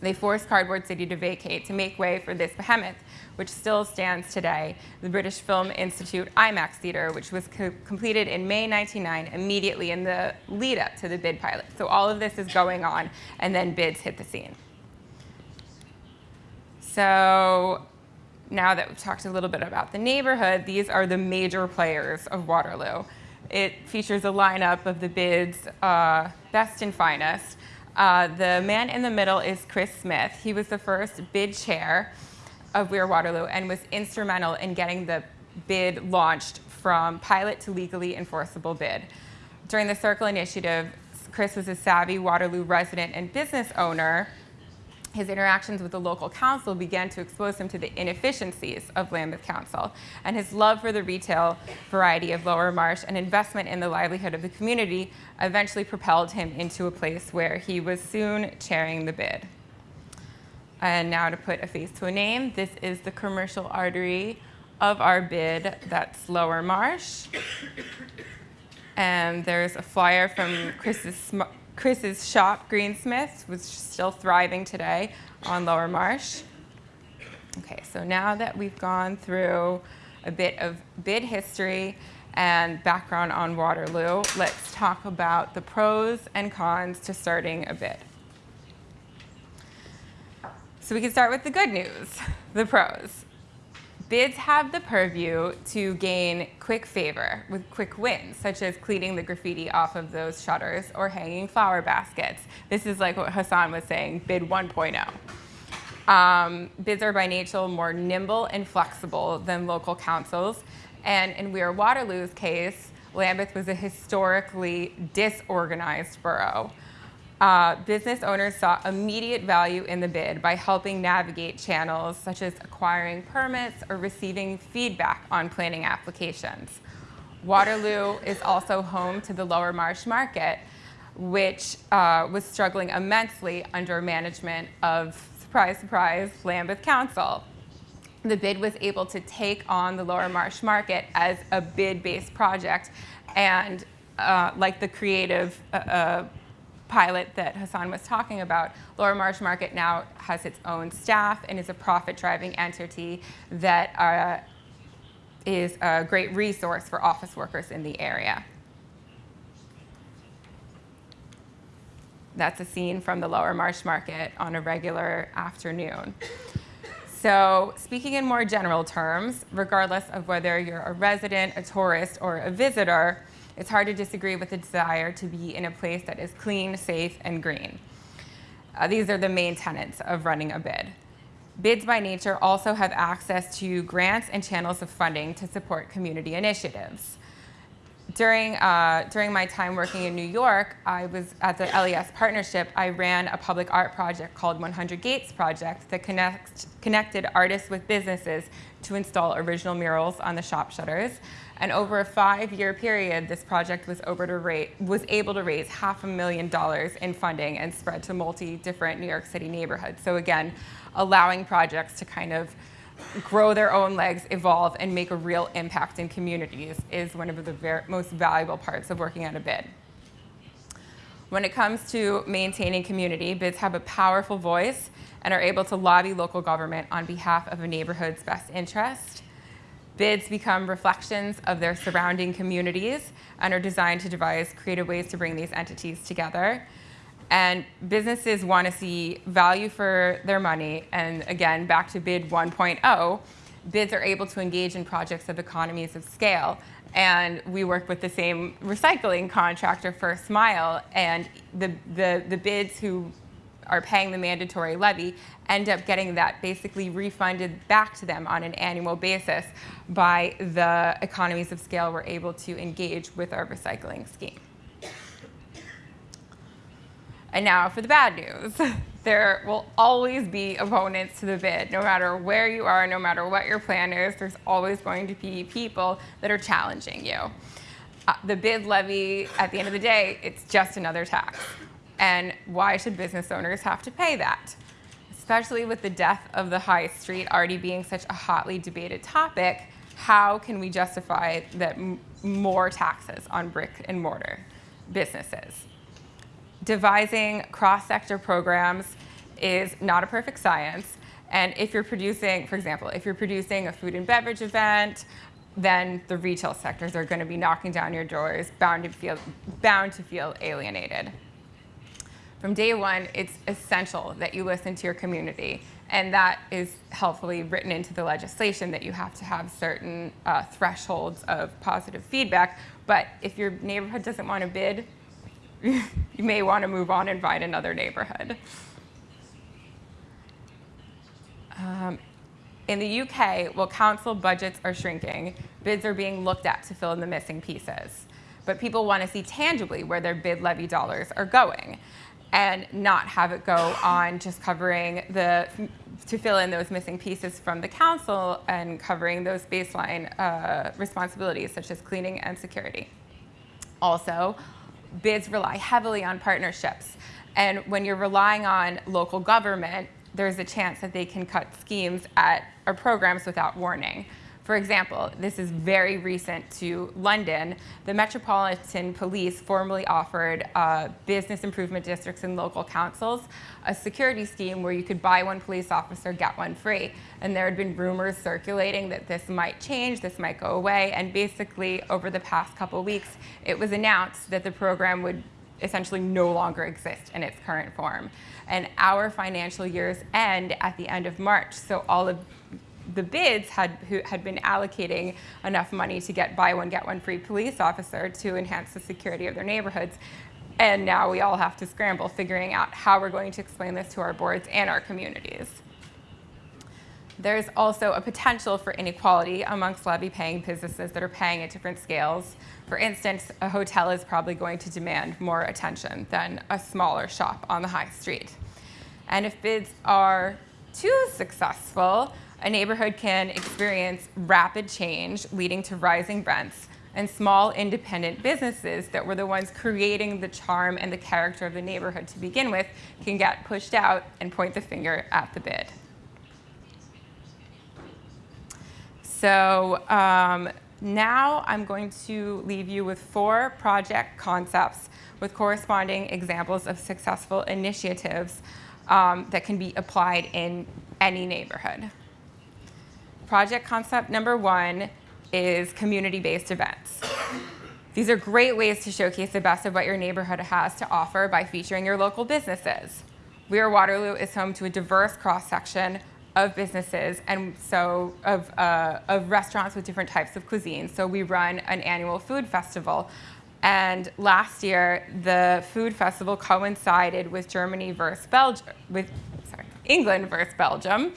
they forced Cardboard City to vacate to make way for this behemoth, which still stands today, the British Film Institute IMAX Theatre, which was co completed in May 1999, immediately in the lead up to the bid pilot. So all of this is going on, and then bids hit the scene. So now that we've talked a little bit about the neighborhood, these are the major players of Waterloo. It features a lineup of the bid's uh, best and finest. Uh, the man in the middle is Chris Smith. He was the first bid chair of We Are Waterloo and was instrumental in getting the bid launched from pilot to legally enforceable bid. During the Circle Initiative, Chris was a savvy Waterloo resident and business owner his interactions with the local council began to expose him to the inefficiencies of Lambeth Council, and his love for the retail variety of Lower Marsh and investment in the livelihood of the community eventually propelled him into a place where he was soon chairing the bid. And now to put a face to a name, this is the commercial artery of our bid, that's Lower Marsh. And there's a flyer from Chris's, Chris's shop, Greensmith, was still thriving today on Lower Marsh. Okay, so now that we've gone through a bit of bid history and background on Waterloo, let's talk about the pros and cons to starting a bid. So we can start with the good news, the pros. Bids have the purview to gain quick favor with quick wins, such as cleaning the graffiti off of those shutters or hanging flower baskets. This is like what Hassan was saying, bid 1.0. Um, bids are by nature more nimble and flexible than local councils. And in We Are Waterloo's case, Lambeth was a historically disorganized borough. Uh, business owners saw immediate value in the bid by helping navigate channels such as acquiring permits or receiving feedback on planning applications. Waterloo is also home to the Lower Marsh Market, which uh, was struggling immensely under management of, surprise, surprise, Lambeth Council. The bid was able to take on the Lower Marsh Market as a bid-based project and uh, like the creative uh, uh pilot that Hassan was talking about, Lower Marsh Market now has its own staff and is a profit-driving entity that uh, is a great resource for office workers in the area. That's a scene from the Lower Marsh Market on a regular afternoon. So speaking in more general terms, regardless of whether you're a resident, a tourist, or a visitor, it's hard to disagree with the desire to be in a place that is clean, safe, and green. Uh, these are the main tenets of running a bid. Bids by nature also have access to grants and channels of funding to support community initiatives. During, uh, during my time working in New York, I was at the LES partnership, I ran a public art project called 100 Gates Project that connect, connected artists with businesses to install original murals on the shop shutters. And over a five-year period, this project was, rate, was, able to raise half a million dollars in funding and spread to multi different New York City neighborhoods. So again, allowing projects to kind of grow their own legs, evolve, and make a real impact in communities is one of the most valuable parts of working on a bid. When it comes to maintaining community, bids have a powerful voice and are able to lobby local government on behalf of a neighborhood's best interest. Bids become reflections of their surrounding communities and are designed to devise creative ways to bring these entities together. And businesses want to see value for their money. And again, back to bid 1.0, bids are able to engage in projects of economies of scale. And we work with the same recycling contractor, First Mile, and the, the, the bids who are paying the mandatory levy end up getting that basically refunded back to them on an annual basis by the economies of scale we're able to engage with our recycling scheme. And now for the bad news. There will always be opponents to the bid. No matter where you are, no matter what your plan is, there's always going to be people that are challenging you. Uh, the bid levy, at the end of the day, it's just another tax. And why should business owners have to pay that? Especially with the death of the high street already being such a hotly debated topic, how can we justify that more taxes on brick and mortar businesses? Devising cross-sector programs is not a perfect science. And if you're producing, for example, if you're producing a food and beverage event, then the retail sectors are going to be knocking down your doors, bound to feel, bound to feel alienated. From day one, it's essential that you listen to your community. And that is helpfully written into the legislation that you have to have certain uh, thresholds of positive feedback. But if your neighborhood doesn't want to bid, you may want to move on and find another neighborhood. Um, in the UK, while council budgets are shrinking, bids are being looked at to fill in the missing pieces. But people want to see tangibly where their bid levy dollars are going and not have it go on just covering the, to fill in those missing pieces from the council and covering those baseline uh, responsibilities such as cleaning and security. Also, bids rely heavily on partnerships. And when you're relying on local government, there's a chance that they can cut schemes at our programs without warning. For example, this is very recent to London. The Metropolitan Police formally offered uh, business improvement districts and local councils a security scheme where you could buy one police officer, get one free. And there had been rumors circulating that this might change, this might go away. And basically, over the past couple weeks, it was announced that the program would essentially no longer exist in its current form. And our financial years end at the end of March. So all of the bids had, who had been allocating enough money to get buy one, get one free police officer to enhance the security of their neighborhoods. And now we all have to scramble figuring out how we're going to explain this to our boards and our communities. There's also a potential for inequality amongst levy paying businesses that are paying at different scales. For instance, a hotel is probably going to demand more attention than a smaller shop on the high street. And if bids are too successful, a neighborhood can experience rapid change leading to rising rents and small independent businesses that were the ones creating the charm and the character of the neighborhood to begin with can get pushed out and point the finger at the bid. So um, now I'm going to leave you with four project concepts with corresponding examples of successful initiatives um, that can be applied in any neighborhood. Project concept number one is community-based events. These are great ways to showcase the best of what your neighborhood has to offer by featuring your local businesses. We are Waterloo is home to a diverse cross-section of businesses and so of, uh, of restaurants with different types of cuisine. So we run an annual food festival. And last year, the food festival coincided with Germany versus Belgium, with, sorry, England versus Belgium.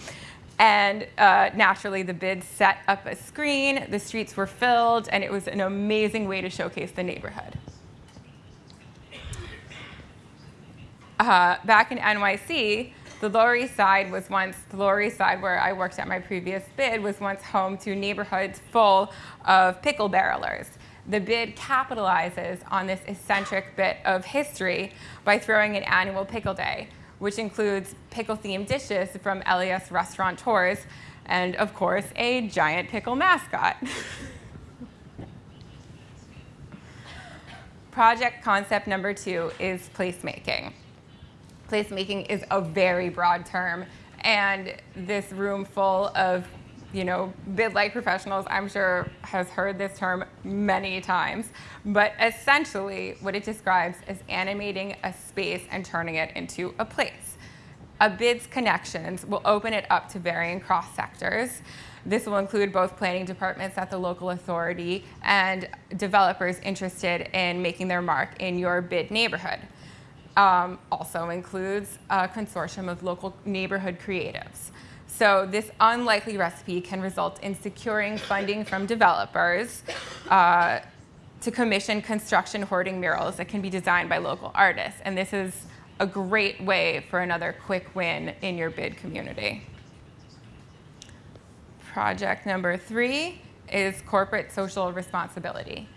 And uh, naturally, the bid set up a screen, the streets were filled, and it was an amazing way to showcase the neighborhood. Uh, back in NYC, the Lower East Side was once, the Lower East Side where I worked at my previous bid was once home to neighborhoods full of pickle barrelers. The bid capitalizes on this eccentric bit of history by throwing an annual pickle day, which includes pickle-themed dishes from LES restaurateurs, and of course, a giant pickle mascot. Project concept number two is placemaking. Placemaking is a very broad term, and this room full of you know, bid-like professionals, I'm sure, has heard this term many times. But essentially, what it describes is animating a space and turning it into a place. A bid's connections will open it up to varying cross sectors. This will include both planning departments at the local authority and developers interested in making their mark in your bid neighborhood. Um, also includes a consortium of local neighborhood creatives. So this unlikely recipe can result in securing funding from developers uh, to commission construction hoarding murals that can be designed by local artists. And this is a great way for another quick win in your bid community. Project number three is corporate social responsibility.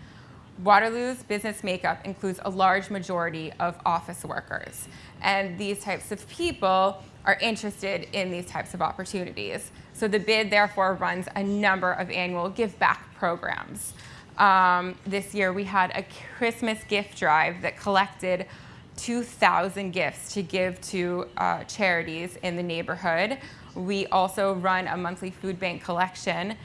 Waterloo's business makeup includes a large majority of office workers. And these types of people are interested in these types of opportunities. So the bid therefore runs a number of annual give back programs. Um, this year we had a Christmas gift drive that collected 2,000 gifts to give to uh, charities in the neighborhood. We also run a monthly food bank collection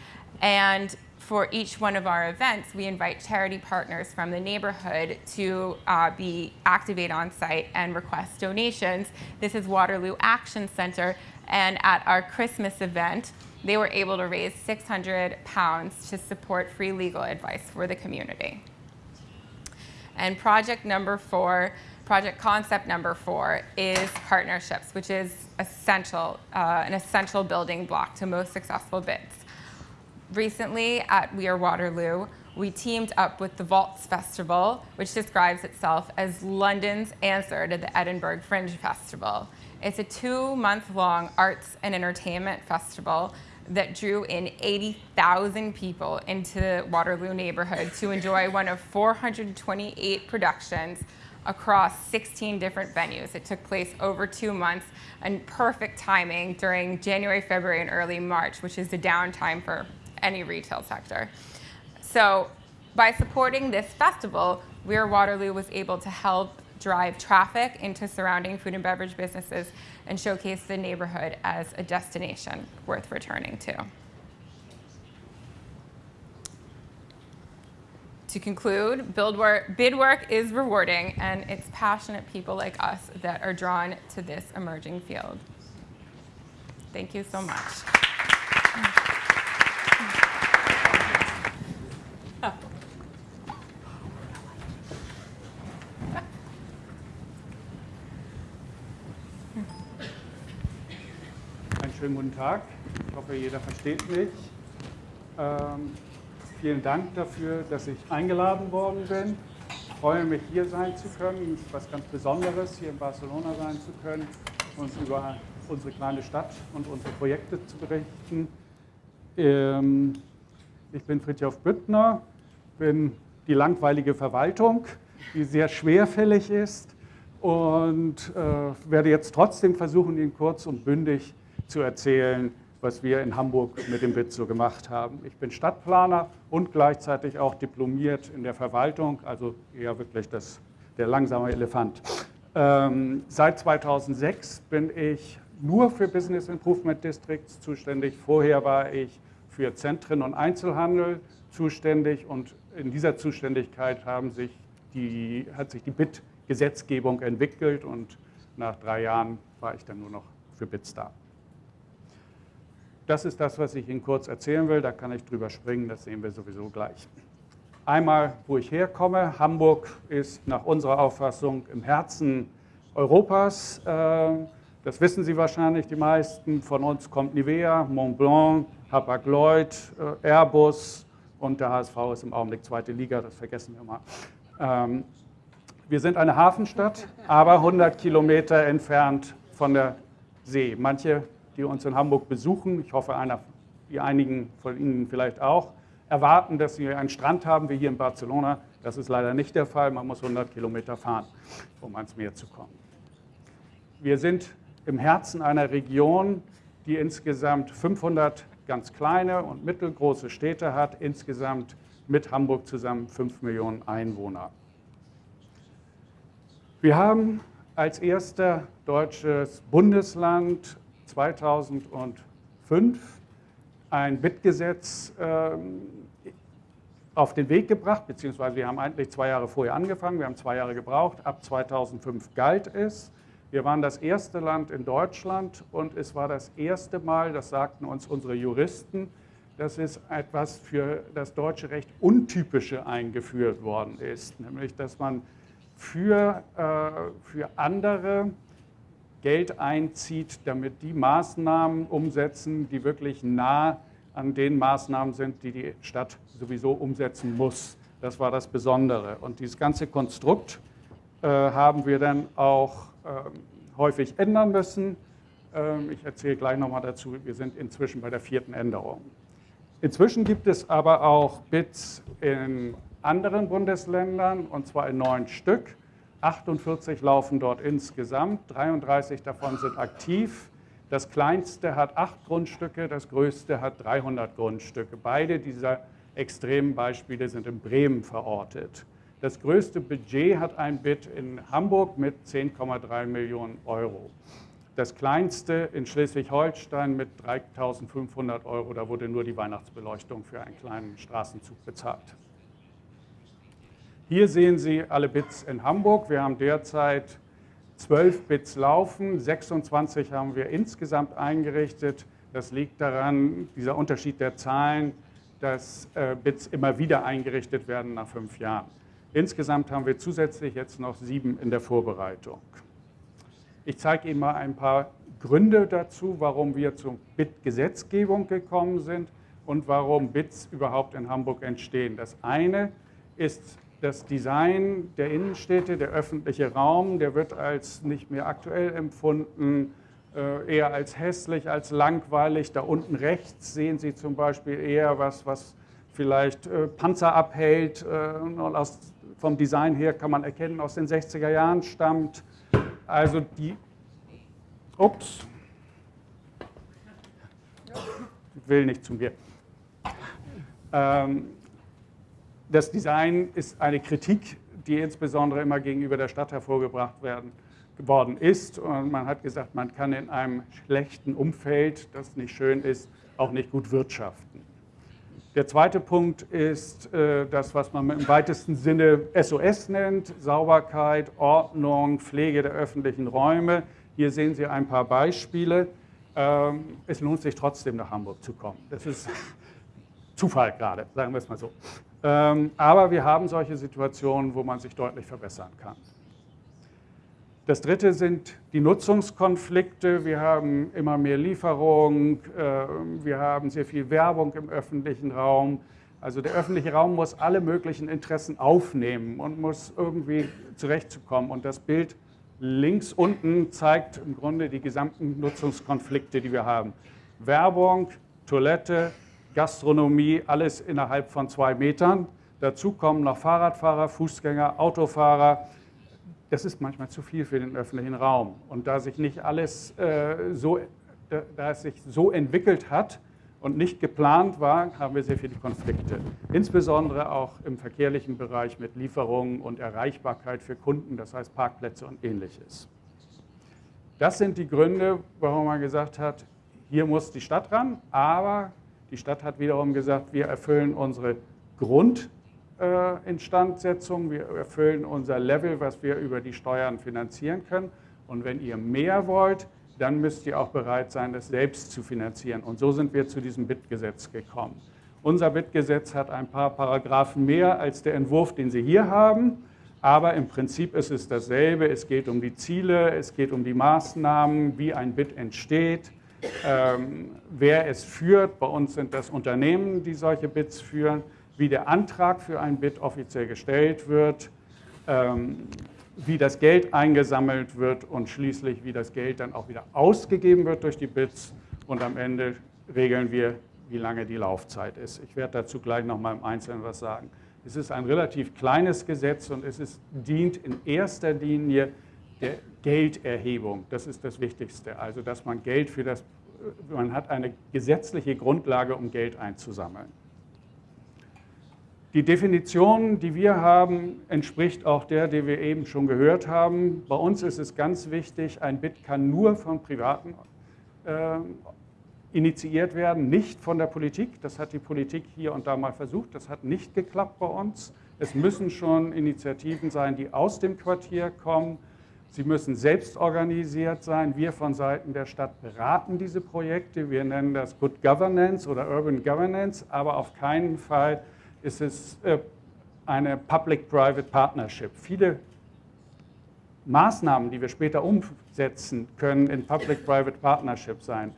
and for each one of our events, we invite charity partners from the neighborhood to uh, be activate on site and request donations. This is Waterloo Action Center, and at our Christmas event, they were able to raise 600 pounds to support free legal advice for the community. And project number four, project concept number four is partnerships, which is essential, uh, an essential building block to most successful bids recently at We Are Waterloo, we teamed up with the Vaults Festival, which describes itself as London's answer to the Edinburgh Fringe Festival. It's a two-month-long arts and entertainment festival that drew in 80,000 people into the Waterloo neighborhood to enjoy one of 428 productions across 16 different venues. It took place over two months and perfect timing during January, February, and early March, which is the downtime for any retail sector. So by supporting this festival, We Are Waterloo was able to help drive traffic into surrounding food and beverage businesses and showcase the neighborhood as a destination worth returning to. To conclude, work, bid work is rewarding, and it's passionate people like us that are drawn to this emerging field. Thank you so much. Schönen guten Tag. Ich hoffe, jeder versteht mich. Ähm, Vielen Dank dafür, dass ich eingeladen worden bin. Ich freue mich, hier sein zu können. Was ganz Besonderes, hier in Barcelona sein zu können, uns über unsere kleine Stadt und unsere Projekte zu berichten. Ähm, ich bin Fritjof Büttner, bin die langweilige Verwaltung, die sehr schwerfällig ist und äh, werde jetzt trotzdem versuchen, Ihnen kurz und bündig zu erzählen, was wir in Hamburg mit dem BIT so gemacht haben. Ich bin Stadtplaner und gleichzeitig auch diplomiert in der Verwaltung, also eher wirklich das, der langsame Elefant. Ähm, seit 2006 bin ich nur für Business Improvement Districts zuständig. Vorher war ich für Zentren und Einzelhandel zuständig und in dieser Zuständigkeit haben sich die, hat sich die BIT-Gesetzgebung entwickelt und nach drei Jahren war ich dann nur noch für BITs da. Das ist das, was ich Ihnen kurz erzählen will. Da kann ich drüber springen, das sehen wir sowieso gleich. Einmal, wo ich herkomme. Hamburg ist nach unserer Auffassung im Herzen Europas. Ähm, das wissen Sie wahrscheinlich, die meisten. Von uns kommt Nivea, Montblanc, Hapag-Lloyd, äh, Airbus und der HSV ist im Augenblick zweite Liga, das vergessen wir mal. Ähm, wir sind eine Hafenstadt, aber 100 Kilometer entfernt von der See. Manche die uns in Hamburg besuchen, ich hoffe, einer, die einigen von Ihnen vielleicht auch, erwarten, dass sie einen Strand haben wie hier in Barcelona. Das ist leider nicht der Fall. Man muss 100 Kilometer fahren, um ans Meer zu kommen. Wir sind im Herzen einer Region, die insgesamt 500 ganz kleine und mittelgroße Städte hat, insgesamt mit Hamburg zusammen 5 Millionen Einwohner. Wir haben als erster deutsches Bundesland 2005 ein BIT-Gesetz ähm, auf den Weg gebracht, beziehungsweise wir haben eigentlich zwei Jahre vorher angefangen, wir haben zwei Jahre gebraucht, ab 2005 galt es. Wir waren das erste Land in Deutschland und es war das erste Mal, das sagten uns unsere Juristen, dass es etwas für das deutsche Recht Untypische eingeführt worden ist, nämlich dass man für, äh, für andere Geld einzieht, damit die Maßnahmen umsetzen, die wirklich nah an den Maßnahmen sind, die die Stadt sowieso umsetzen muss. Das war das Besondere. Und dieses ganze Konstrukt äh, haben wir dann auch äh, häufig ändern müssen. Ähm, ich erzähle gleich nochmal dazu, wir sind inzwischen bei der vierten Änderung. Inzwischen gibt es aber auch BITs in anderen Bundesländern, und zwar in neun Stück. 48 laufen dort insgesamt, 33 davon sind aktiv. Das kleinste hat acht Grundstücke, das größte hat 300 Grundstücke. Beide dieser extremen Beispiele sind in Bremen verortet. Das größte Budget hat ein Bit in Hamburg mit 10,3 Millionen Euro. Das kleinste in Schleswig-Holstein mit 3.500 Euro. Da wurde nur die Weihnachtsbeleuchtung für einen kleinen Straßenzug bezahlt. Hier sehen Sie alle Bits in Hamburg. Wir haben derzeit 12 Bits laufen, 26 haben wir insgesamt eingerichtet. Das liegt daran, dieser Unterschied der Zahlen, dass äh, Bits immer wieder eingerichtet werden nach fünf Jahren. Insgesamt haben wir zusätzlich jetzt noch sieben in der Vorbereitung. Ich zeige Ihnen mal ein paar Gründe dazu, warum wir zur Bit-Gesetzgebung gekommen sind und warum Bits überhaupt in Hamburg entstehen. Das eine ist das Design der Innenstädte, der öffentliche Raum, der wird als nicht mehr aktuell empfunden, äh, eher als hässlich, als langweilig. Da unten rechts sehen Sie zum Beispiel eher was, was vielleicht äh, Panzer abhält. Äh, vom Design her kann man erkennen, aus den 60er Jahren stammt. Also die, ups, will nicht zu mir. Ähm, das Design ist eine Kritik, die insbesondere immer gegenüber der Stadt hervorgebracht werden, worden ist. Und man hat gesagt, man kann in einem schlechten Umfeld, das nicht schön ist, auch nicht gut wirtschaften. Der zweite Punkt ist äh, das, was man im weitesten Sinne SOS nennt, Sauberkeit, Ordnung, Pflege der öffentlichen Räume. Hier sehen Sie ein paar Beispiele. Ähm, es lohnt sich trotzdem nach Hamburg zu kommen. Das ist Zufall gerade, sagen wir es mal so. Ähm, aber wir haben solche Situationen, wo man sich deutlich verbessern kann. Das dritte sind die Nutzungskonflikte. Wir haben immer mehr Lieferung, ähm, wir haben sehr viel Werbung im öffentlichen Raum. Also der öffentliche Raum muss alle möglichen Interessen aufnehmen und muss irgendwie zurechtzukommen. Und das Bild links unten zeigt im Grunde die gesamten Nutzungskonflikte, die wir haben. Werbung, Toilette, Gastronomie, alles innerhalb von zwei Metern. Dazu kommen noch Fahrradfahrer, Fußgänger, Autofahrer. Das ist manchmal zu viel für den öffentlichen Raum. Und da sich nicht alles äh, so, da es sich so entwickelt hat und nicht geplant war, haben wir sehr viele Konflikte. Insbesondere auch im verkehrlichen Bereich mit Lieferungen und Erreichbarkeit für Kunden, das heißt Parkplätze und ähnliches. Das sind die Gründe, warum man gesagt hat, hier muss die Stadt ran, aber die Stadt hat wiederum gesagt, wir erfüllen unsere Grundinstandsetzung, wir erfüllen unser Level, was wir über die Steuern finanzieren können. Und wenn ihr mehr wollt, dann müsst ihr auch bereit sein, das selbst zu finanzieren. Und so sind wir zu diesem BIT-Gesetz gekommen. Unser BIT-Gesetz hat ein paar Paragraphen mehr als der Entwurf, den Sie hier haben. Aber im Prinzip ist es dasselbe. Es geht um die Ziele, es geht um die Maßnahmen, wie ein BIT entsteht wer es führt. Bei uns sind das Unternehmen, die solche Bits führen, wie der Antrag für ein Bit offiziell gestellt wird, ähm, wie das Geld eingesammelt wird und schließlich, wie das Geld dann auch wieder ausgegeben wird durch die Bits. Und am Ende regeln wir, wie lange die Laufzeit ist. Ich werde dazu gleich noch mal im Einzelnen was sagen. Es ist ein relativ kleines Gesetz und es ist, dient in erster Linie der Gelderhebung. Das ist das Wichtigste. Also, dass man Geld für das, man hat eine gesetzliche Grundlage, um Geld einzusammeln. Die Definition, die wir haben, entspricht auch der, die wir eben schon gehört haben. Bei uns ist es ganz wichtig, ein Bit kann nur von Privaten äh, initiiert werden, nicht von der Politik. Das hat die Politik hier und da mal versucht. Das hat nicht geklappt bei uns. Es müssen schon Initiativen sein, die aus dem Quartier kommen Sie müssen selbst organisiert sein. Wir von Seiten der Stadt beraten diese Projekte. Wir nennen das Good Governance oder Urban Governance, aber auf keinen Fall ist es äh, eine Public-Private Partnership. Viele Maßnahmen, die wir später umsetzen, können in Public-Private Partnership sein.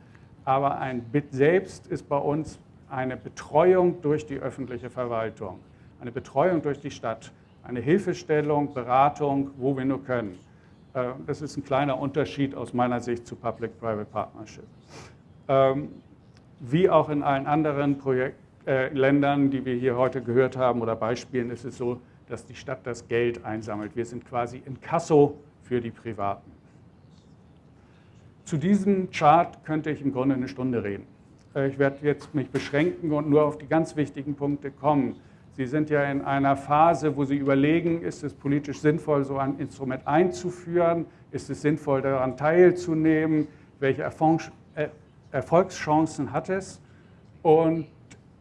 Aber ein BIT selbst ist bei uns eine Betreuung durch die öffentliche Verwaltung, eine Betreuung durch die Stadt, eine Hilfestellung, Beratung, wo wir nur können. Äh, das ist ein kleiner Unterschied aus meiner Sicht zu Public-Private Partnership. Ähm, wie auch in allen anderen Projekt, äh, Ländern, die wir hier heute gehört haben oder Beispielen, ist es so, dass die Stadt das Geld einsammelt. Wir sind quasi in Kasso für die Privaten. Zu diesem Chart könnte ich im Grunde eine Stunde reden. Äh, ich werde jetzt mich beschränken und nur auf die ganz wichtigen Punkte kommen. Sie sind ja in einer Phase, wo Sie überlegen, ist es politisch sinnvoll, so ein Instrument einzuführen? Ist es sinnvoll, daran teilzunehmen? Welche äh, Erfolgschancen hat es? Und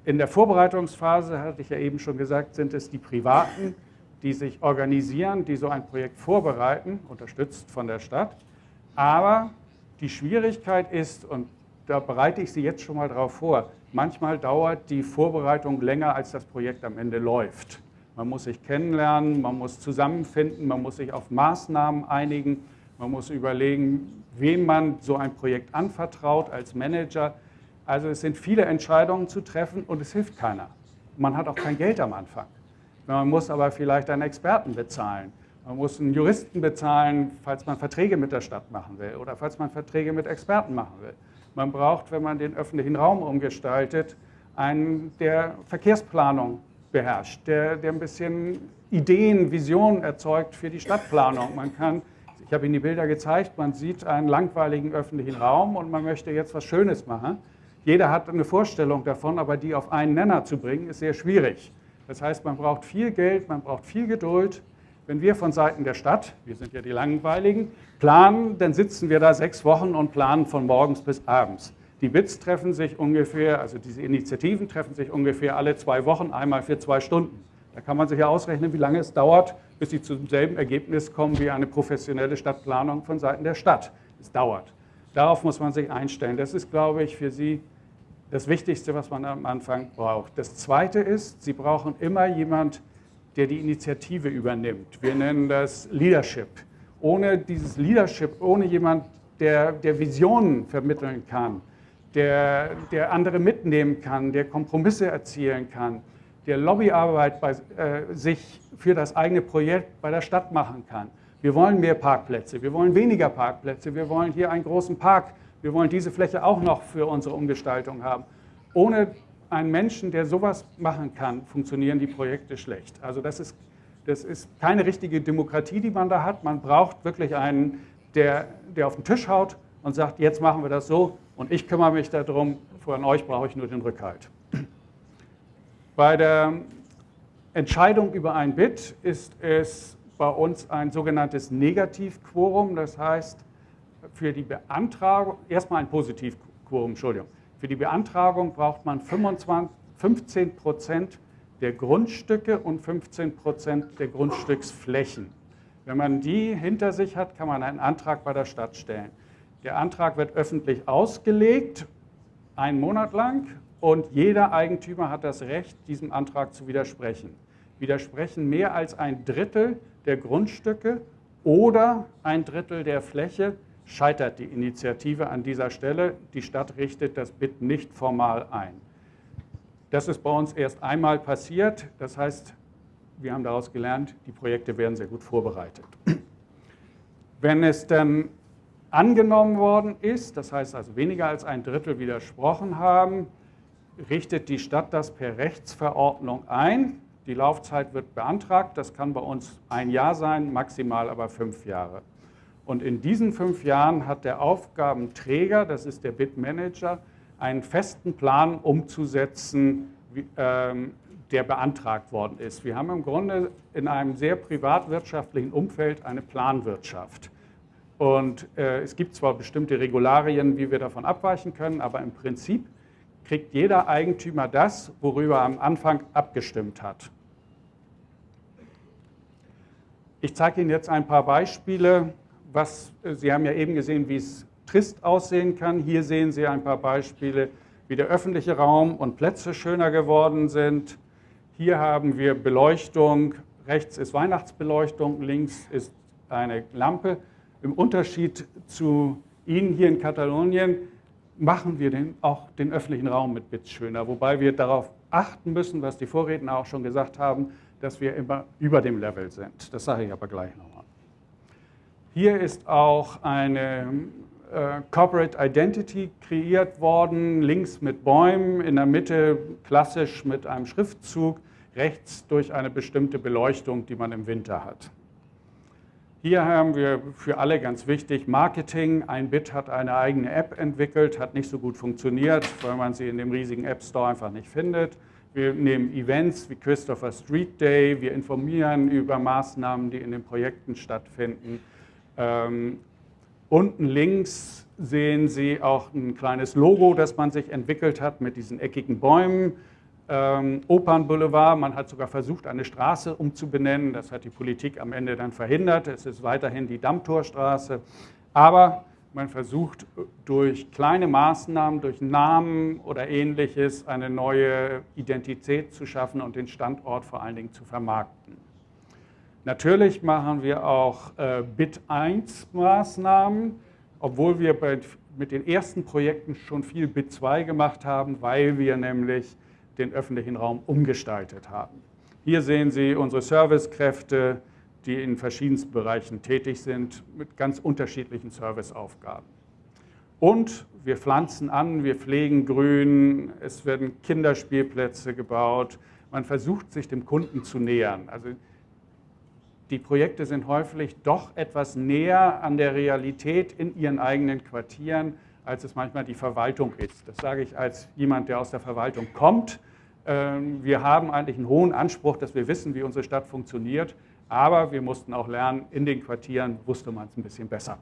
in der Vorbereitungsphase, hatte ich ja eben schon gesagt, sind es die Privaten, die sich organisieren, die so ein Projekt vorbereiten, unterstützt von der Stadt. Aber die Schwierigkeit ist, und da bereite ich Sie jetzt schon mal darauf vor, Manchmal dauert die Vorbereitung länger, als das Projekt am Ende läuft. Man muss sich kennenlernen, man muss zusammenfinden, man muss sich auf Maßnahmen einigen, man muss überlegen, wem man so ein Projekt anvertraut als Manager. Also es sind viele Entscheidungen zu treffen und es hilft keiner. Man hat auch kein Geld am Anfang. Man muss aber vielleicht einen Experten bezahlen. Man muss einen Juristen bezahlen, falls man Verträge mit der Stadt machen will oder falls man Verträge mit Experten machen will. Man braucht, wenn man den öffentlichen Raum umgestaltet, einen, der Verkehrsplanung beherrscht, der, der ein bisschen Ideen, Visionen erzeugt für die Stadtplanung. Man kann, ich habe Ihnen die Bilder gezeigt, man sieht einen langweiligen öffentlichen Raum und man möchte jetzt was Schönes machen. Jeder hat eine Vorstellung davon, aber die auf einen Nenner zu bringen, ist sehr schwierig. Das heißt, man braucht viel Geld, man braucht viel Geduld. Wenn wir von Seiten der Stadt, wir sind ja die Langweiligen, planen, dann sitzen wir da sechs Wochen und planen von morgens bis abends. Die BITS treffen sich ungefähr, also diese Initiativen treffen sich ungefähr alle zwei Wochen, einmal für zwei Stunden. Da kann man sich ja ausrechnen, wie lange es dauert, bis sie zum selben Ergebnis kommen wie eine professionelle Stadtplanung von Seiten der Stadt. Es dauert. Darauf muss man sich einstellen. Das ist, glaube ich, für Sie das Wichtigste, was man am Anfang braucht. Das Zweite ist, Sie brauchen immer jemand, der die Initiative übernimmt. Wir nennen das Leadership. Ohne dieses Leadership, ohne jemand, der, der Visionen vermitteln kann, der, der andere mitnehmen kann, der Kompromisse erzielen kann, der Lobbyarbeit bei, äh, sich für das eigene Projekt bei der Stadt machen kann. Wir wollen mehr Parkplätze, wir wollen weniger Parkplätze, wir wollen hier einen großen Park, wir wollen diese Fläche auch noch für unsere Umgestaltung haben. Ohne einen Menschen, der sowas machen kann, funktionieren die Projekte schlecht. Also das ist, das ist keine richtige Demokratie, die man da hat. Man braucht wirklich einen, der, der auf den Tisch haut und sagt, jetzt machen wir das so und ich kümmere mich darum, von euch brauche ich nur den Rückhalt. Bei der Entscheidung über ein Bit ist es bei uns ein sogenanntes Negativquorum, das heißt, für die Beantragung, erstmal ein Positivquorum, Entschuldigung, für die Beantragung braucht man 25, 15 Prozent der Grundstücke und 15 Prozent der Grundstücksflächen. Wenn man die hinter sich hat, kann man einen Antrag bei der Stadt stellen. Der Antrag wird öffentlich ausgelegt, einen Monat lang, und jeder Eigentümer hat das Recht, diesem Antrag zu widersprechen. Widersprechen mehr als ein Drittel der Grundstücke oder ein Drittel der Fläche, scheitert die Initiative an dieser Stelle. Die Stadt richtet das BIT nicht formal ein. Das ist bei uns erst einmal passiert. Das heißt, wir haben daraus gelernt, die Projekte werden sehr gut vorbereitet. Wenn es dann angenommen worden ist, das heißt also weniger als ein Drittel widersprochen haben, richtet die Stadt das per Rechtsverordnung ein. Die Laufzeit wird beantragt, das kann bei uns ein Jahr sein, maximal aber fünf Jahre. Und in diesen fünf Jahren hat der Aufgabenträger, das ist der Bitmanager, einen festen Plan umzusetzen, ähm, der beantragt worden ist. Wir haben im Grunde in einem sehr privatwirtschaftlichen Umfeld eine Planwirtschaft. Und äh, es gibt zwar bestimmte Regularien, wie wir davon abweichen können, aber im Prinzip kriegt jeder Eigentümer das, worüber er am Anfang abgestimmt hat. Ich zeige Ihnen jetzt ein paar Beispiele, was, äh, Sie haben ja eben gesehen, wie es trist aussehen kann. Hier sehen Sie ein paar Beispiele, wie der öffentliche Raum und Plätze schöner geworden sind. Hier haben wir Beleuchtung, rechts ist Weihnachtsbeleuchtung, links ist eine Lampe. Im Unterschied zu Ihnen hier in Katalonien machen wir den, auch den öffentlichen Raum mit Bits schöner, wobei wir darauf achten müssen, was die Vorredner auch schon gesagt haben, dass wir immer über dem Level sind. Das sage ich aber gleich noch. Hier ist auch eine äh, Corporate Identity kreiert worden, links mit Bäumen, in der Mitte klassisch mit einem Schriftzug, rechts durch eine bestimmte Beleuchtung, die man im Winter hat. Hier haben wir für alle ganz wichtig Marketing. Ein Bit hat eine eigene App entwickelt, hat nicht so gut funktioniert, weil man sie in dem riesigen App Store einfach nicht findet. Wir nehmen Events wie Christopher Street Day, wir informieren über Maßnahmen, die in den Projekten stattfinden. Ähm, unten links sehen Sie auch ein kleines Logo, das man sich entwickelt hat mit diesen eckigen Bäumen. Ähm, Opernboulevard, man hat sogar versucht, eine Straße umzubenennen. Das hat die Politik am Ende dann verhindert. Es ist weiterhin die Dammtorstraße. Aber man versucht durch kleine Maßnahmen, durch Namen oder ähnliches eine neue Identität zu schaffen und den Standort vor allen Dingen zu vermarkten. Natürlich machen wir auch äh, Bit-1-Maßnahmen, obwohl wir mit den ersten Projekten schon viel Bit-2 gemacht haben, weil wir nämlich den öffentlichen Raum umgestaltet haben. Hier sehen Sie unsere Servicekräfte, die in verschiedensten Bereichen tätig sind, mit ganz unterschiedlichen Serviceaufgaben. Und wir pflanzen an, wir pflegen Grün, es werden Kinderspielplätze gebaut. Man versucht, sich dem Kunden zu nähern. Also die Projekte sind häufig doch etwas näher an der Realität in ihren eigenen Quartieren, als es manchmal die Verwaltung ist. Das sage ich als jemand, der aus der Verwaltung kommt. Ähm, wir haben eigentlich einen hohen Anspruch, dass wir wissen, wie unsere Stadt funktioniert, aber wir mussten auch lernen, in den Quartieren wusste man es ein bisschen besser.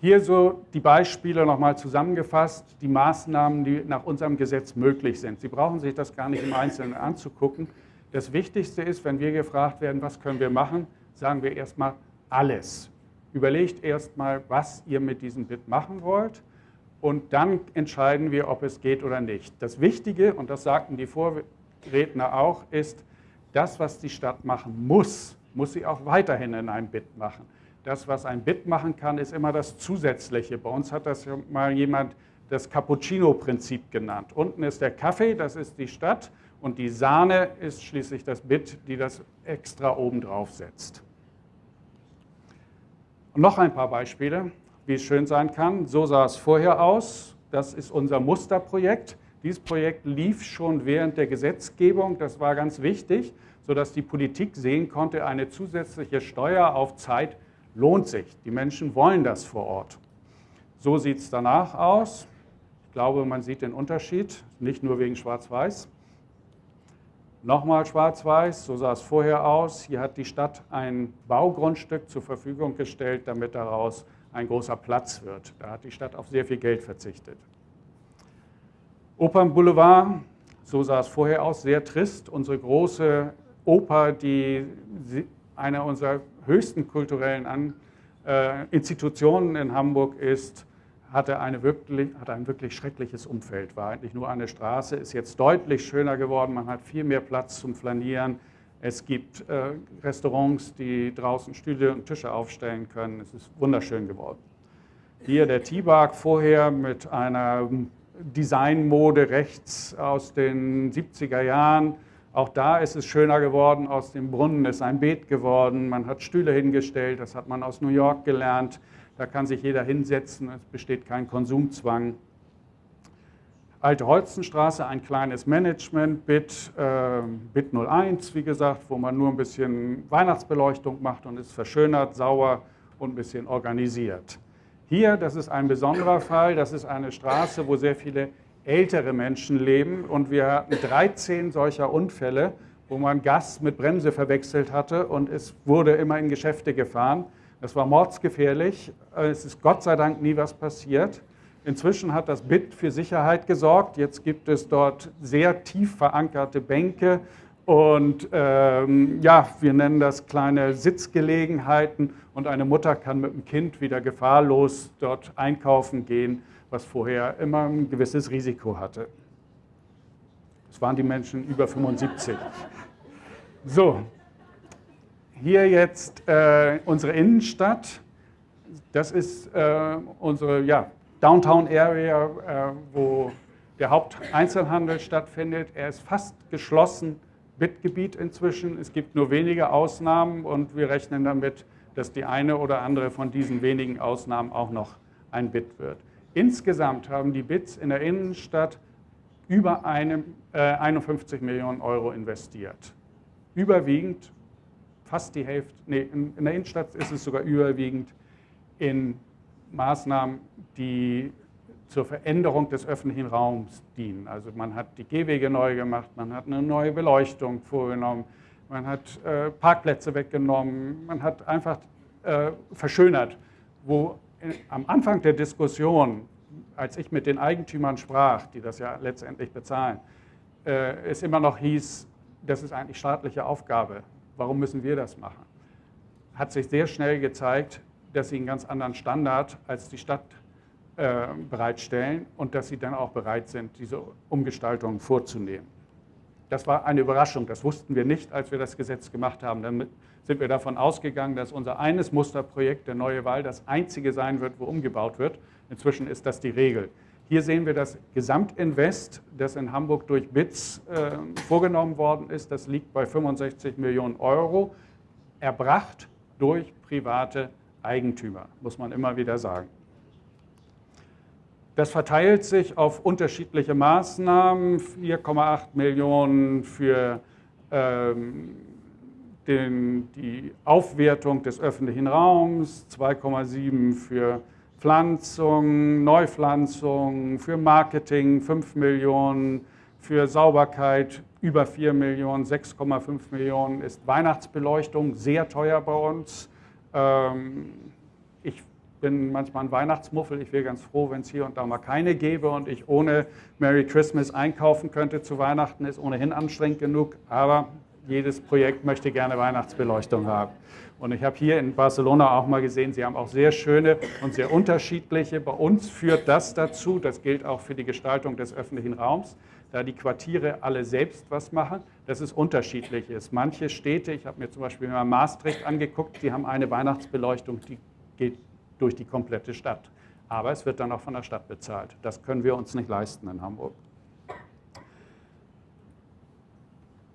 Hier so die Beispiele nochmal zusammengefasst, die Maßnahmen, die nach unserem Gesetz möglich sind. Sie brauchen sich das gar nicht im Einzelnen anzugucken. Das Wichtigste ist, wenn wir gefragt werden, was können wir machen, sagen wir erstmal alles. Überlegt erstmal, was ihr mit diesem Bit machen wollt und dann entscheiden wir, ob es geht oder nicht. Das Wichtige, und das sagten die Vorredner auch, ist, das, was die Stadt machen muss, muss sie auch weiterhin in einem Bit machen. Das, was ein Bit machen kann, ist immer das Zusätzliche. Bei uns hat das mal jemand das Cappuccino-Prinzip genannt. Unten ist der Kaffee, das ist die Stadt, und die Sahne ist schließlich das Bit, die das extra oben drauf setzt. Und noch ein paar Beispiele, wie es schön sein kann. So sah es vorher aus. Das ist unser Musterprojekt. Dieses Projekt lief schon während der Gesetzgebung. Das war ganz wichtig, sodass die Politik sehen konnte, eine zusätzliche Steuer auf Zeit lohnt sich. Die Menschen wollen das vor Ort. So sieht es danach aus. Ich glaube, man sieht den Unterschied, nicht nur wegen Schwarz-Weiß. Nochmal schwarz-weiß, so sah es vorher aus. Hier hat die Stadt ein Baugrundstück zur Verfügung gestellt, damit daraus ein großer Platz wird. Da hat die Stadt auf sehr viel Geld verzichtet. Opernboulevard, so sah es vorher aus, sehr trist. Unsere große Oper, die einer unserer höchsten kulturellen äh, Institutionen in Hamburg ist, hatte, eine wirklich, hatte ein wirklich schreckliches Umfeld, war eigentlich nur eine Straße, ist jetzt deutlich schöner geworden, man hat viel mehr Platz zum Flanieren, es gibt äh, Restaurants, die draußen Stühle und Tische aufstellen können, es ist wunderschön geworden. Hier der T-Bark vorher mit einer Designmode rechts aus den 70er Jahren, auch da ist es schöner geworden, aus dem Brunnen ist ein Beet geworden, man hat Stühle hingestellt, das hat man aus New York gelernt. Da kann sich jeder hinsetzen, es besteht kein Konsumzwang. Alte Holzenstraße, ein kleines Management-Bit, äh, Bit 01, wie gesagt, wo man nur ein bisschen Weihnachtsbeleuchtung macht und ist verschönert, sauer und ein bisschen organisiert. Hier, das ist ein besonderer Fall, das ist eine Straße, wo sehr viele ältere Menschen leben und wir hatten 13 solcher Unfälle, wo man Gas mit Bremse verwechselt hatte und es wurde immer in Geschäfte gefahren. Das war mordsgefährlich. Es ist Gott sei Dank nie was passiert. Inzwischen hat das BIT für Sicherheit gesorgt. Jetzt gibt es dort sehr tief verankerte Bänke und ähm, ja, wir nennen das kleine Sitzgelegenheiten und eine Mutter kann mit dem Kind wieder gefahrlos dort einkaufen gehen, was vorher immer ein gewisses Risiko hatte. Das waren die Menschen über 75. So, hier jetzt äh, unsere Innenstadt. Das ist äh, unsere ja, Downtown Area, äh, wo der Haupteinzelhandel stattfindet. Er ist fast geschlossen, Bitgebiet inzwischen. Es gibt nur wenige Ausnahmen und wir rechnen damit, dass die eine oder andere von diesen wenigen Ausnahmen auch noch ein Bit wird. Insgesamt haben die Bits in der Innenstadt über eine, äh, 51 Millionen Euro investiert. Überwiegend fast die Hälfte, nee, in, der Innenstadt ist es sogar überwiegend in Maßnahmen, die zur Veränderung des öffentlichen Raums dienen. Also man hat die Gehwege neu gemacht, man hat eine neue Beleuchtung vorgenommen, man hat äh, Parkplätze weggenommen, man hat einfach äh, verschönert, wo in, am Anfang der Diskussion, als ich mit den Eigentümern sprach, die das ja letztendlich bezahlen, äh, es immer noch hieß, das ist eigentlich staatliche Aufgabe warum müssen wir das machen? Hat sich sehr schnell gezeigt, dass sie einen ganz anderen Standard als die Stadt äh, bereitstellen und dass sie dann auch bereit sind, diese Umgestaltung vorzunehmen. Das war eine Überraschung, das wussten wir nicht, als wir das Gesetz gemacht haben. Dann sind wir davon ausgegangen, dass unser eines Musterprojekt, der Neue Wahl, das einzige sein wird, wo umgebaut wird. Inzwischen ist das die Regel. Hier sehen wir das Gesamtinvest, das in Hamburg durch BITS äh, vorgenommen worden ist. Das liegt bei 65 Millionen Euro, erbracht durch private Eigentümer, muss man immer wieder sagen. Das verteilt sich auf unterschiedliche Maßnahmen, 4,8 Millionen für ähm, den, die Aufwertung des öffentlichen Raums, 2,7 für Pflanzung, Neupflanzung, für Marketing 5 Millionen, für Sauberkeit über 4 Millionen, 6,5 Millionen ist Weihnachtsbeleuchtung sehr teuer bei uns. Ähm, ich bin manchmal ein Weihnachtsmuffel. Ich wäre ganz froh, wenn es hier und da mal keine gäbe und ich ohne Merry Christmas einkaufen könnte zu Weihnachten. Ist ohnehin anstrengend genug, aber jedes Projekt möchte gerne Weihnachtsbeleuchtung haben. Und ich habe hier in Barcelona auch mal gesehen, sie haben auch sehr schöne und sehr unterschiedliche. Bei uns führt das dazu, das gilt auch für die Gestaltung des öffentlichen Raums, da die Quartiere alle selbst was machen, dass es unterschiedlich ist. Manche Städte, ich habe mir zum Beispiel mal Maastricht angeguckt, die haben eine Weihnachtsbeleuchtung, die geht durch die komplette Stadt. Aber es wird dann auch von der Stadt bezahlt. Das können wir uns nicht leisten in Hamburg.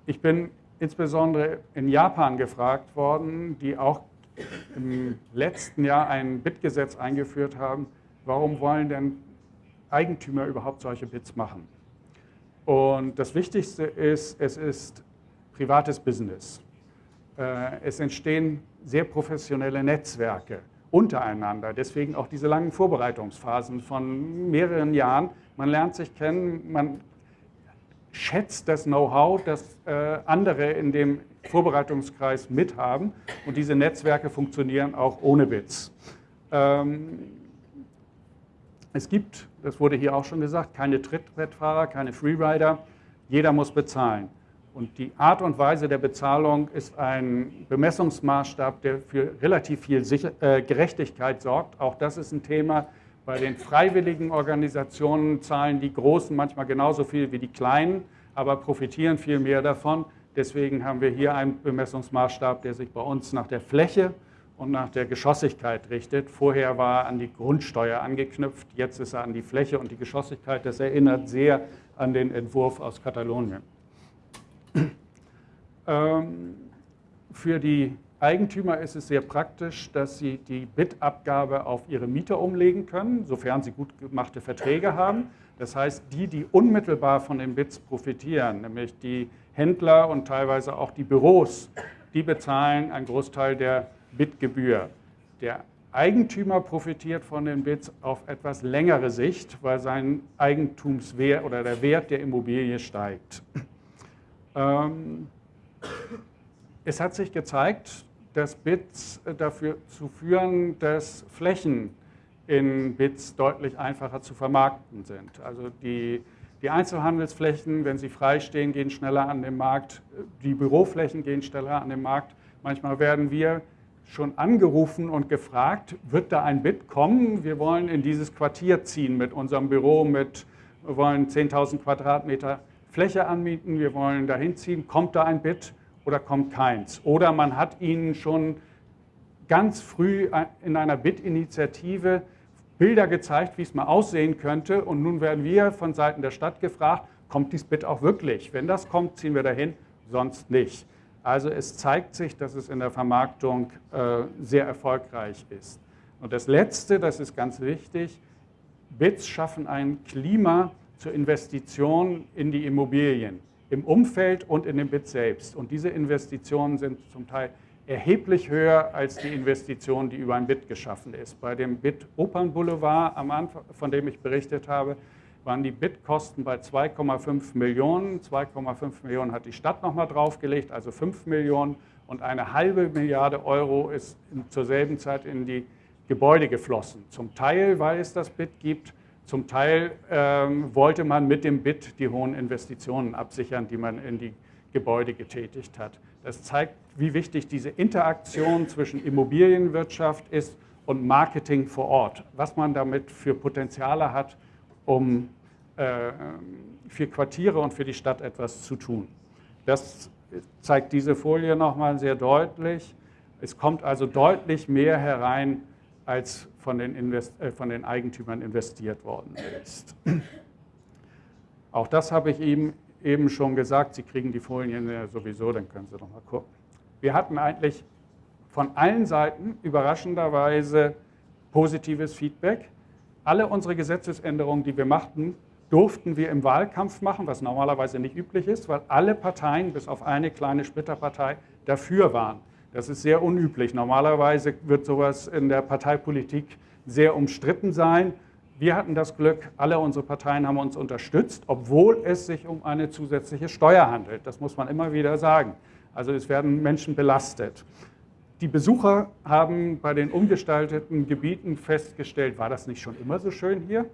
Ich bin insbesondere in Japan gefragt worden, die auch im letzten Jahr ein BIT-Gesetz eingeführt haben. Warum wollen denn Eigentümer überhaupt solche Bits machen? Und das Wichtigste ist, es ist privates Business. Äh, es entstehen sehr professionelle Netzwerke untereinander. Deswegen auch diese langen Vorbereitungsphasen von mehreren Jahren. Man lernt sich kennen, man schätzt das Know-how, das äh, andere in dem Vorbereitungskreis mithaben. Und diese Netzwerke funktionieren auch ohne Bits. Ähm, es gibt, das wurde hier auch schon gesagt, keine Trittbrettfahrer, keine Freerider. Jeder muss bezahlen. Und die Art und Weise der Bezahlung ist ein Bemessungsmaßstab, der für relativ viel äh, Gerechtigkeit sorgt. Auch das ist ein Thema, bei den freiwilligen Organisationen zahlen die Großen manchmal genauso viel wie die Kleinen, aber profitieren viel mehr davon. Deswegen haben wir hier einen Bemessungsmaßstab, der sich bei uns nach der Fläche und nach der Geschossigkeit richtet. Vorher war er an die Grundsteuer angeknüpft, jetzt ist er an die Fläche und die Geschossigkeit. Das erinnert sehr an den Entwurf aus Katalonien. Ähm, für die Eigentümer ist es sehr praktisch, dass sie die Bitabgabe auf ihre Mieter umlegen können, sofern sie gut gemachte Verträge haben. Das heißt, die, die unmittelbar von den Bits profitieren, nämlich die Händler und teilweise auch die Büros, die bezahlen einen Großteil der Bitgebühr. Der Eigentümer profitiert von den Bits auf etwas längere Sicht, weil sein Eigentumswert oder der Wert der Immobilie steigt. Ähm, es hat sich gezeigt, dass Bits äh, dafür zu führen, dass Flächen in Bits deutlich einfacher zu vermarkten sind. Also die, die Einzelhandelsflächen, wenn sie freistehen, gehen schneller an den Markt. Die Büroflächen gehen schneller an den Markt. Manchmal werden wir schon angerufen und gefragt, wird da ein Bit kommen? Wir wollen in dieses Quartier ziehen mit unserem Büro, mit, wir wollen 10.000 Quadratmeter Fläche anmieten, wir wollen dahin ziehen, kommt da ein Bit? Oder kommt keins. Oder man hat ihnen schon ganz früh in einer BIT-Initiative Bilder gezeigt, wie es mal aussehen könnte. Und nun werden wir von Seiten der Stadt gefragt, kommt dies BIT auch wirklich? Wenn das kommt, ziehen wir dahin, sonst nicht. Also es zeigt sich, dass es in der Vermarktung äh, sehr erfolgreich ist. Und das Letzte, das ist ganz wichtig, BITs schaffen ein Klima zur Investition in die Immobilien im Umfeld und in dem Bit selbst. Und diese Investitionen sind zum Teil erheblich höher als die Investition, die über ein Bit geschaffen ist. Bei dem Bit Opern Boulevard, am Anfang, von dem ich berichtet habe, waren die Bitkosten bei 2,5 Millionen. 2,5 Millionen hat die Stadt nochmal draufgelegt, also 5 Millionen. Und eine halbe Milliarde Euro ist zur selben Zeit in die Gebäude geflossen. Zum Teil, weil es das Bit gibt, zum Teil ähm, wollte man mit dem BIT die hohen Investitionen absichern, die man in die Gebäude getätigt hat. Das zeigt, wie wichtig diese Interaktion zwischen Immobilienwirtschaft ist und Marketing vor Ort, was man damit für Potenziale hat, um äh, für Quartiere und für die Stadt etwas zu tun. Das zeigt diese Folie nochmal sehr deutlich. Es kommt also deutlich mehr herein als von den, Invest äh, von den Eigentümern investiert worden ist. Auch das habe ich ihm eben schon gesagt. Sie kriegen die Folien ja sowieso, dann können Sie noch mal gucken. Wir hatten eigentlich von allen Seiten überraschenderweise positives Feedback. Alle unsere Gesetzesänderungen, die wir machten, durften wir im Wahlkampf machen, was normalerweise nicht üblich ist, weil alle Parteien, bis auf eine kleine Splitterpartei, dafür waren. Das ist sehr unüblich. Normalerweise wird sowas in der Parteipolitik sehr umstritten sein. Wir hatten das Glück, alle unsere Parteien haben uns unterstützt, obwohl es sich um eine zusätzliche Steuer handelt. Das muss man immer wieder sagen. Also es werden Menschen belastet. Die Besucher haben bei den umgestalteten Gebieten festgestellt, war das nicht schon immer so schön hier?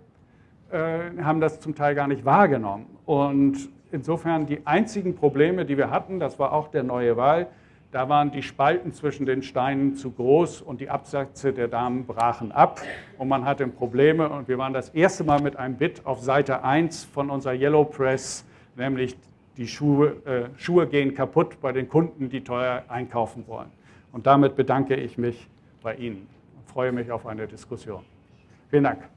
Äh, haben das zum Teil gar nicht wahrgenommen. Und insofern die einzigen Probleme, die wir hatten, das war auch der neue Wahl, da waren die Spalten zwischen den Steinen zu groß und die Absätze der Damen brachen ab und man hatte Probleme. Und wir waren das erste Mal mit einem Bit auf Seite 1 von unserer Yellow Press, nämlich die Schuhe, äh, Schuhe gehen kaputt bei den Kunden, die teuer einkaufen wollen. Und damit bedanke ich mich bei Ihnen und freue mich auf eine Diskussion. Vielen Dank.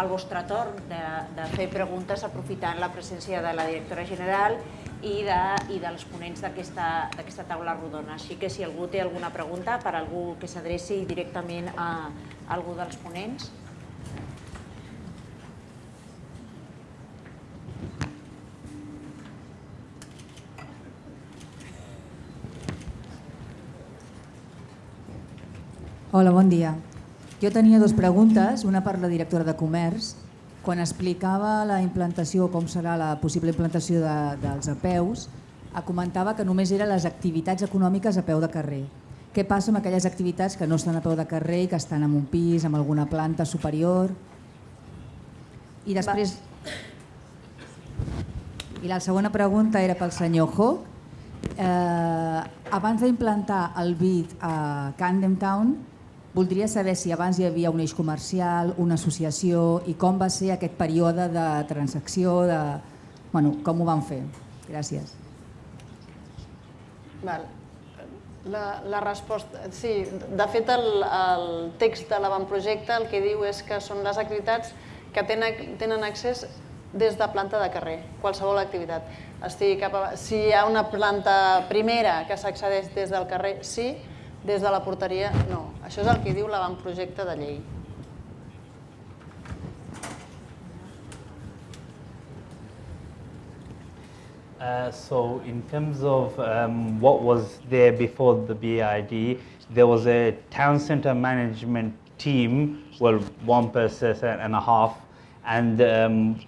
El vostre torn de, de fer preguntes aprofitant la presència de la directora general i, de, i dels ponents d'aquesta taula rodona. Així que si algú té alguna pregunta per algú que s'adreci directament a, a algú dels ponents. Hola, bon dia. Jo tenia dues preguntes, una per la directora de Comerç. Quan explicava la implantació, com serà la possible implantació de, dels apeus, comentava que només eren les activitats econòmiques a peu de carrer. Què passa amb aquelles activitats que no estan a peu de carrer i que estan en un pis, en alguna planta superior? I després... I la segona pregunta era pel senyor Hawk. Eh, abans d'implantar el BID a Camden Town, Voldria saber si abans hi havia un eix comercial, una associació i com va ser aquest període de transacció, de, bueno, com ho van fer. Gràcies. Val. La, la resposta, sí, de fet el, el text de l'avantprojecte el que diu és que són les activitats que tenen, tenen accés des de planta de carrer, qualsevol activitat. Cap a, si hi ha una planta primera que s'accedeix des del carrer, sí, des de la porteria, no. Això és el que diu l'avantprojecte de llei. Uh, so in terms of um, what was there before the BID, there was a town center management team, well, one person and a half, and um,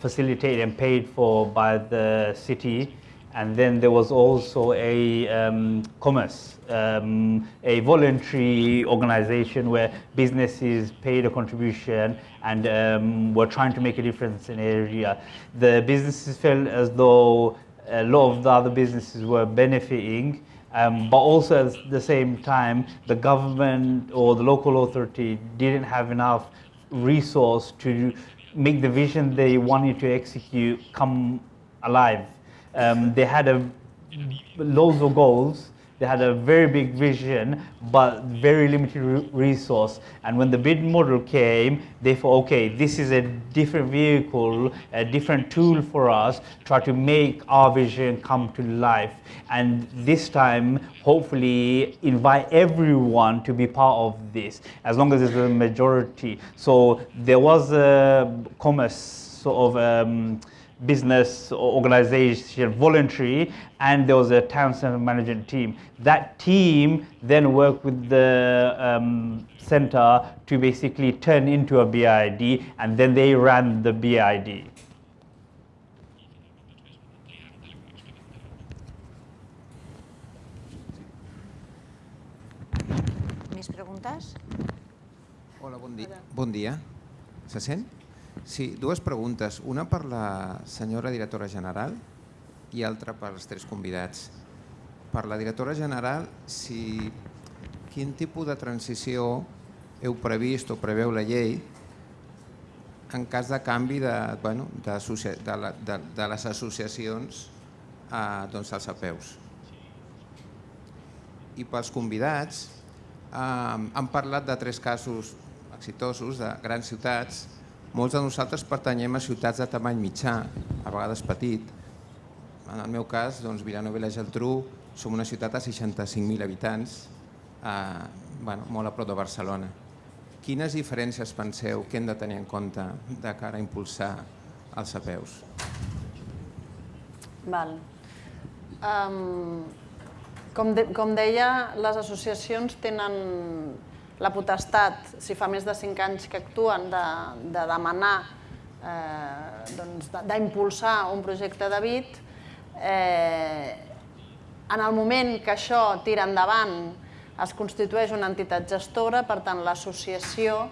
facilitated and paid for by the city. And then there was also a um, commerce, um, a voluntary organization where businesses paid a contribution and um, were trying to make a difference in the area. The businesses felt as though a lot of the other businesses were benefiting, um, but also at the same time, the government or the local authority didn't have enough resource to make the vision they wanted to execute come alive. Um, they had a loads of goals. They had a very big vision, but very limited re resource. And when the bid model came, they thought, okay, this is a different vehicle, a different tool for us, try to make our vision come to life. And this time, hopefully, invite everyone to be part of this, as long as there's a majority. So there was a commerce sort of um, business organization, voluntary, and there was a town center management team. That team then worked with the um, center to basically turn into a BID, and then they ran the BID. Més preguntes? Hola, bon dia. Bon dia. Se sent? Sí, dues preguntes. Una per la senyora directora general i altra pels tres convidats. Per la directora general, si, quin tipus de transició heu previst o preveu la llei en cas de canvi de, bueno, de, de, la, de, de les associacions a, doncs, als apeus. I pels convidats, eh, han parlat de tres casos exitosos de grans ciutats molts de nosaltres pertanyem a ciutats de tamany mitjà, a vegades petit. En el meu cas, doncs, Vilanova i la Geltrú, som una ciutat de 65.000 habitants, eh, bueno, molt a prop de Barcelona. Quines diferències penseu que hem de tenir en compte de cara a impulsar als apeus. Val. Um, com, de, com deia, les associacions tenen la potestat, si fa més de 5 anys que actuen, de, de demanar, eh, doncs, d'impulsar un projecte de BIT. Eh, en el moment que això tira endavant, es constitueix una entitat gestora, per tant l'associació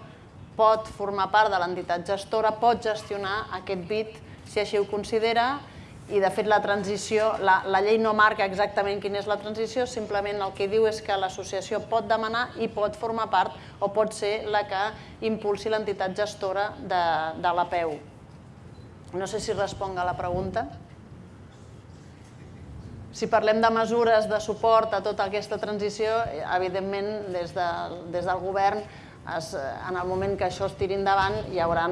pot formar part de l'entitat gestora, pot gestionar aquest BIT si així ho considera i de fet la transició, la, la llei no marca exactament quina és la transició, simplement el que diu és que l'associació pot demanar i pot formar part o pot ser la que impulsi l'entitat gestora de, de l'APEU. No sé si responc a la pregunta. Si parlem de mesures de suport a tota aquesta transició, evidentment des, de, des del govern es, en el moment que això es tiri endavant hi haurà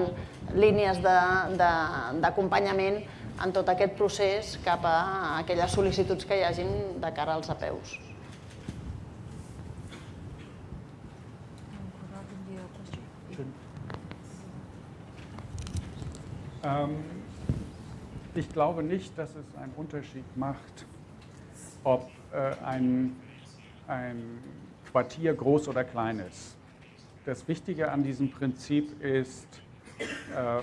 línies d'acompanyament en tot aquest procés cap a aquelles sol·licituds que hi hagin de cara als apeus. Ähm, ich glaube nicht, dass es einen Unterschied macht, ob äh, ein, ein Quartier groß oder klein ist. Das Wichtige an diesem Prinzip ist, äh,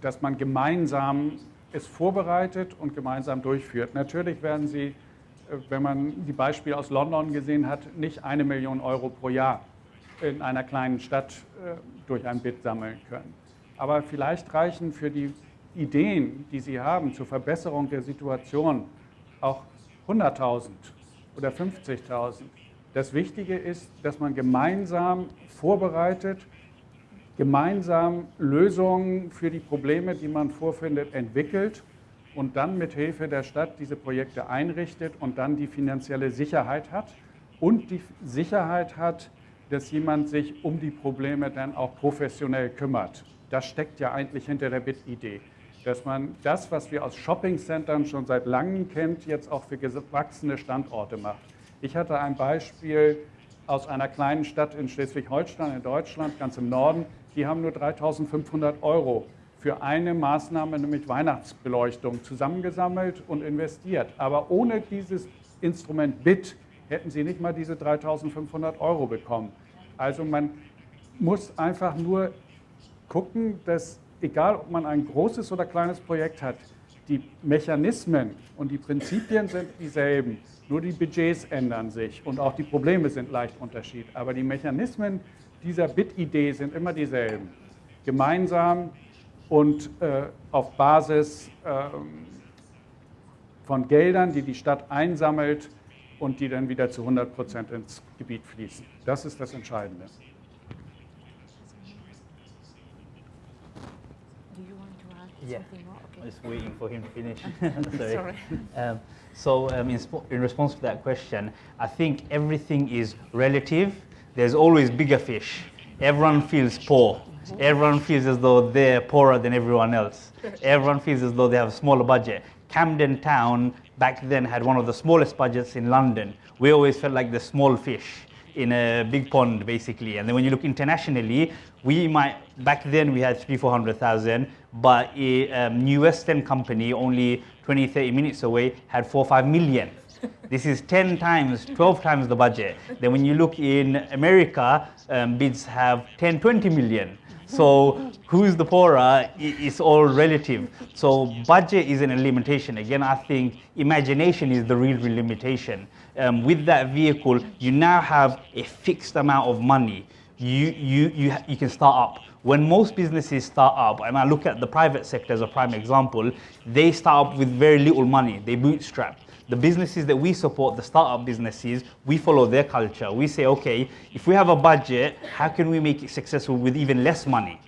dass man gemeinsam es vorbereitet und gemeinsam durchführt. Natürlich werden Sie, äh, wenn man die Beispiele aus London gesehen hat, nicht eine Million Euro pro Jahr in einer kleinen Stadt äh, durch ein Bit sammeln können. Aber vielleicht reichen für die Ideen, die Sie haben zur Verbesserung der Situation, auch 100.000 oder 50.000. Das Wichtige ist, dass man gemeinsam vorbereitet, gemeinsam Lösungen für die Probleme, die man vorfindet, entwickelt und dann mit Hilfe der Stadt diese Projekte einrichtet und dann die finanzielle Sicherheit hat und die Sicherheit hat, dass jemand sich um die Probleme dann auch professionell kümmert. Das steckt ja eigentlich hinter der BIT-Idee, dass man das, was wir aus Shoppingcentern schon seit langem kennt, jetzt auch für gewachsene Standorte macht. Ich hatte ein Beispiel aus einer kleinen Stadt in Schleswig-Holstein in Deutschland, ganz im Norden, die haben nur 3.500 Euro für eine Maßnahme, nämlich Weihnachtsbeleuchtung, zusammengesammelt und investiert. Aber ohne dieses Instrument BIT hätten sie nicht mal diese 3.500 Euro bekommen. Also man muss einfach nur gucken, dass egal ob man ein großes oder kleines Projekt hat, die Mechanismen und die Prinzipien sind dieselben, nur die Budgets ändern sich und auch die Probleme sind leicht unterschiedlich. Aber die Mechanismen dieser Bit-Idee sind immer dieselben. Gemeinsam und äh, auf Basis äh, von Geldern, die die Stadt einsammelt und die dann wieder zu 100 Prozent ins Gebiet fließen. Das ist das Entscheidende. Yeah, I'm just waiting for him to finish. Sorry. Sorry. Um, so um, in, in response to that question, I think everything is relative there's always bigger fish. Everyone feels poor. Everyone feels as though they're poorer than everyone else. Everyone feels as though they have a smaller budget. Camden Town back then had one of the smallest budgets in London. We always felt like the small fish in a big pond, basically. And then when you look internationally, we might, back then we had three, 400,000, but a um, New West End Company only 20, 30 minutes away had four, five million. This is 10 times, 12 times the budget. Then when you look in America, um, bids have 10, 20 million. So who's the poorer? It's all relative. So budget is an limitation. Again, I think imagination is the real, limitation. Um, with that vehicle, you now have a fixed amount of money. You, you, you, you can start up. When most businesses start up, and I look at the private sector as a prime example, they start up with very little money. They bootstrap the businesses that we support, the startup businesses, we follow their culture. We say, okay, if we have a budget, how can we make it successful with even less money?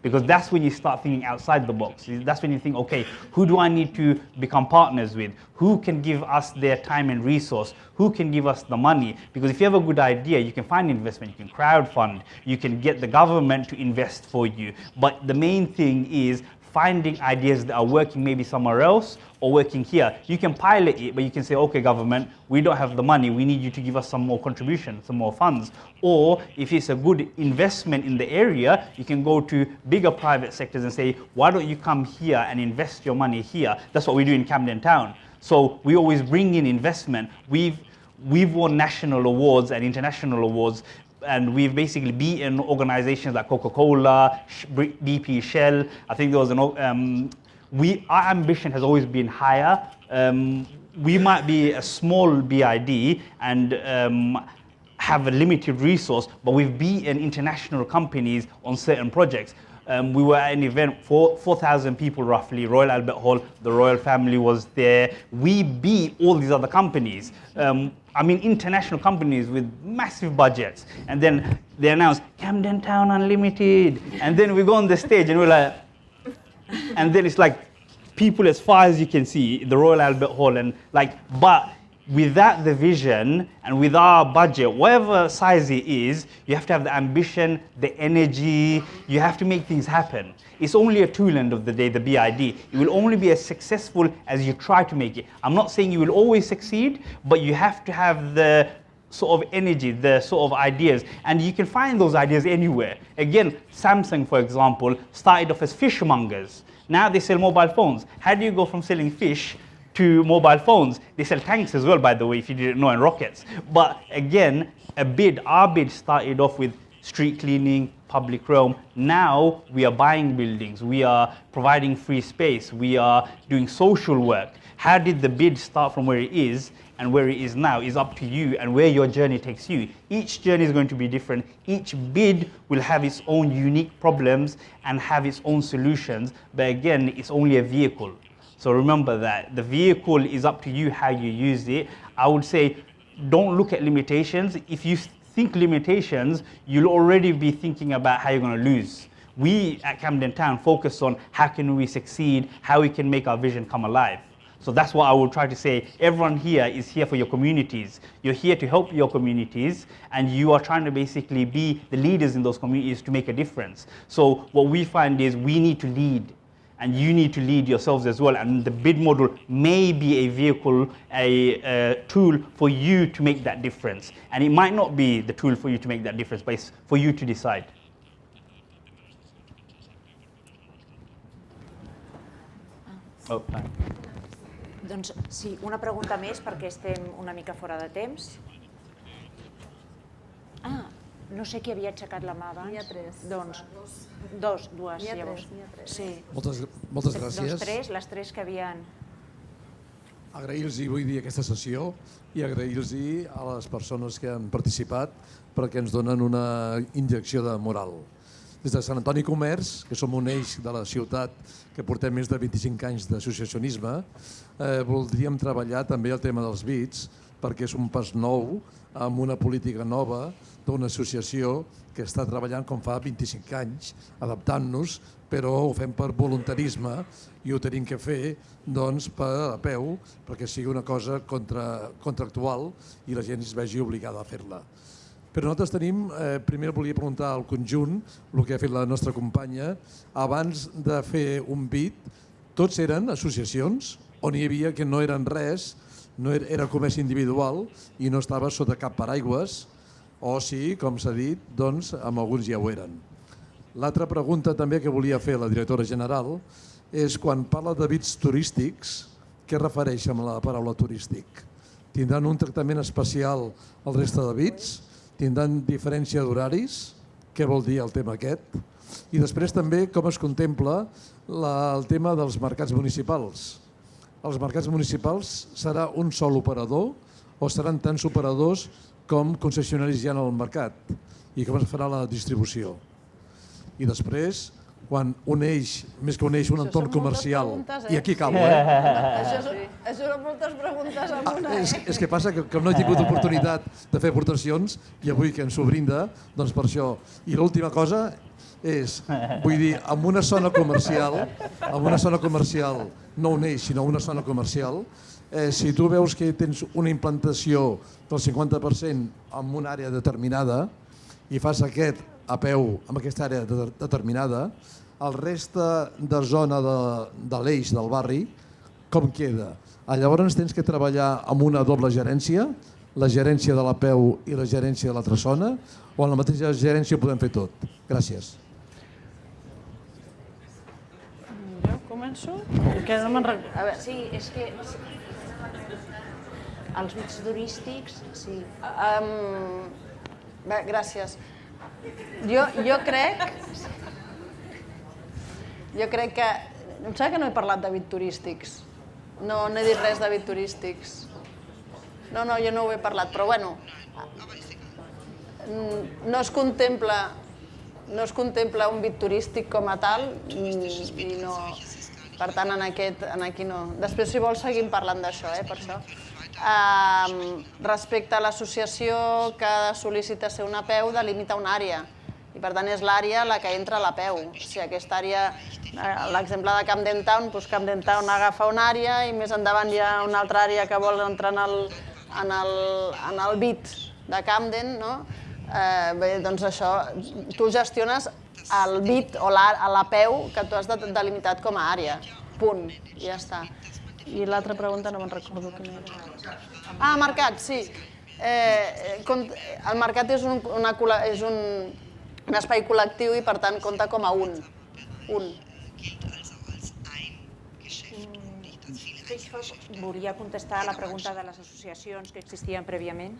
Because that's when you start thinking outside the box. That's when you think, okay, who do I need to become partners with? Who can give us their time and resource? Who can give us the money? Because if you have a good idea, you can find investment, you can crowdfund, you can get the government to invest for you. But the main thing is finding ideas that are working maybe somewhere else or working here. You can pilot it, but you can say, okay, government, we don't have the money. We need you to give us some more contribution, some more funds. Or if it's a good investment in the area, you can go to bigger private sectors and say, why don't you come here and invest your money here? That's what we do in Camden Town. So we always bring in investment. We've we've won national awards and international awards and we've basically beaten organizations like Coca-Cola, BP, Shell. I think there was an, um, we, our ambition has always been higher. Um, we might be a small BID and um, have a limited resource, but we've beaten international companies on certain projects. Um, we were at an event, 4,000 people roughly, Royal Albert Hall, the royal family was there. We beat all these other companies. Um, I mean, international companies with massive budgets. And then they announce Camden Town Unlimited. And then we go on the stage and we're like, and then it's like people as far as you can see, the Royal Albert Hall, and like, but without the vision and with our budget, whatever size it is, you have to have the ambition, the energy, you have to make things happen. It's only a tool end of the day, the BID. It will only be as successful as you try to make it. I'm not saying you will always succeed, but you have to have the sort of energy, the sort of ideas, and you can find those ideas anywhere. Again, Samsung, for example, started off as fishmongers. Now they sell mobile phones. How do you go from selling fish to mobile phones. They sell tanks as well, by the way, if you didn't know, and rockets. But again, a bid, our bid started off with street cleaning, public realm. Now we are buying buildings, we are providing free space, we are doing social work. How did the bid start from where it is and where it is now is up to you and where your journey takes you. Each journey is going to be different. Each bid will have its own unique problems and have its own solutions. But again, it's only a vehicle. So remember that the vehicle is up to you how you use it. I would say don't look at limitations. If you think limitations, you'll already be thinking about how you're going to lose. We at Camden Town focus on how can we succeed, how we can make our vision come alive. So that's what I will try to say. Everyone here is here for your communities. You're here to help your communities and you are trying to basically be the leaders in those communities to make a difference. So what we find is we need to lead and you need to lead yourselves as well. And the bid model may be a vehicle, a, a, tool for you to make that difference. And it might not be the tool for you to make that difference, but it's for you to decide. Oh, doncs sí, una pregunta més perquè estem una mica fora de temps. Ah, no sé qui havia aixecat la mà abans. N'hi ha tres. Doncs, dos, dues, ha llavors. tres, n'hi ha tres. Sí. Moltes, moltes gràcies. Doncs tres, les tres que havien... Agrair-los, vull dir, aquesta sessió i agrair-los a les persones que han participat perquè ens donen una injecció de moral. Des de Sant Antoni Comerç, que som un eix de la ciutat que portem més de 25 anys d'associacionisme, eh, voldríem treballar també el tema dels bits perquè és un pas nou amb una política nova d'una associació que està treballant com fa 25 anys, adaptant-nos, però ho fem per voluntarisme i ho tenim que fer doncs, per a peu perquè sigui una cosa contra, contractual i la gent es vegi obligada a fer-la. Però nosaltres tenim, eh, primer volia preguntar al conjunt, el que ha fet la nostra companya, abans de fer un bit, tots eren associacions on hi havia que no eren res, no era, era comerç individual i no estava sota cap paraigües, o sí, com s'ha dit, doncs amb alguns ja ho eren. L'altra pregunta també que volia fer la directora general és quan parla de bits turístics, què refereix amb la paraula turístic? Tindran un tractament especial al resta de bits? Tindran diferència d'horaris? Què vol dir el tema aquest? I després també com es contempla la, el tema dels mercats municipals. Els mercats municipals serà un sol operador o seran tants operadors com concessionaris hi ha al mercat i com es farà la distribució. I després, quan un eix, més que un eix, un Això entorn comercial, preguntes, eh? i aquí acabo, eh? Això, són, això són moltes preguntes amb una, És, eh? és que passa que, que no he tingut oportunitat de fer aportacions i avui que ens ho brinda, doncs per això. I l'última cosa és, vull dir, en una zona comercial, en una zona comercial, no un eix, sinó una zona comercial, eh, si tu veus que tens una implantació del 50% en una àrea determinada i fas aquest a peu en aquesta àrea de, determinada, el reste de zona de, de l'eix del barri, com queda? Ah, Llavors tens que treballar amb una doble gerència, la gerència de la peu i la gerència de l'altra zona, o en la mateixa gerència podem fer tot? Gràcies. Jo començo? Que no. A veure, Sí, és que els bits turístics, sí. Um, bé, gràcies. Jo, jo crec... Jo crec que... Em sembla que no he parlat de bit turístics. No, no he dit res de bit turístics. No, no, jo no ho he parlat, però bueno... mm, No es contempla no es contempla un bit turístic com a tal i, i no... Per tant, en, aquest, en aquí no. Després, si vols, seguim parlant d'això, eh, per això. Um, respecte a l'associació que sol·licitar ser una peu, delimita una àrea. I per tant és l'àrea la que entra a la peu. Sigui, aquesta àrea, eh, l'exemple de Camden Town, doncs Camden Town agafa una àrea i més endavant hi ha una altra àrea que vol entrar en el, en el, en el bit de Camden, no? Eh, bé, doncs això, tu gestiones el bit o la, la peu que tu has de- delimitat com a àrea. Punt. Ja està. I l'altra pregunta no me'n recordo quina era. Ah, mercat, sí. Eh, el mercat és un, una, és un, un espai col·lectiu i per tant compta com a un. Un. Volia contestar a la pregunta de les associacions que existien prèviament.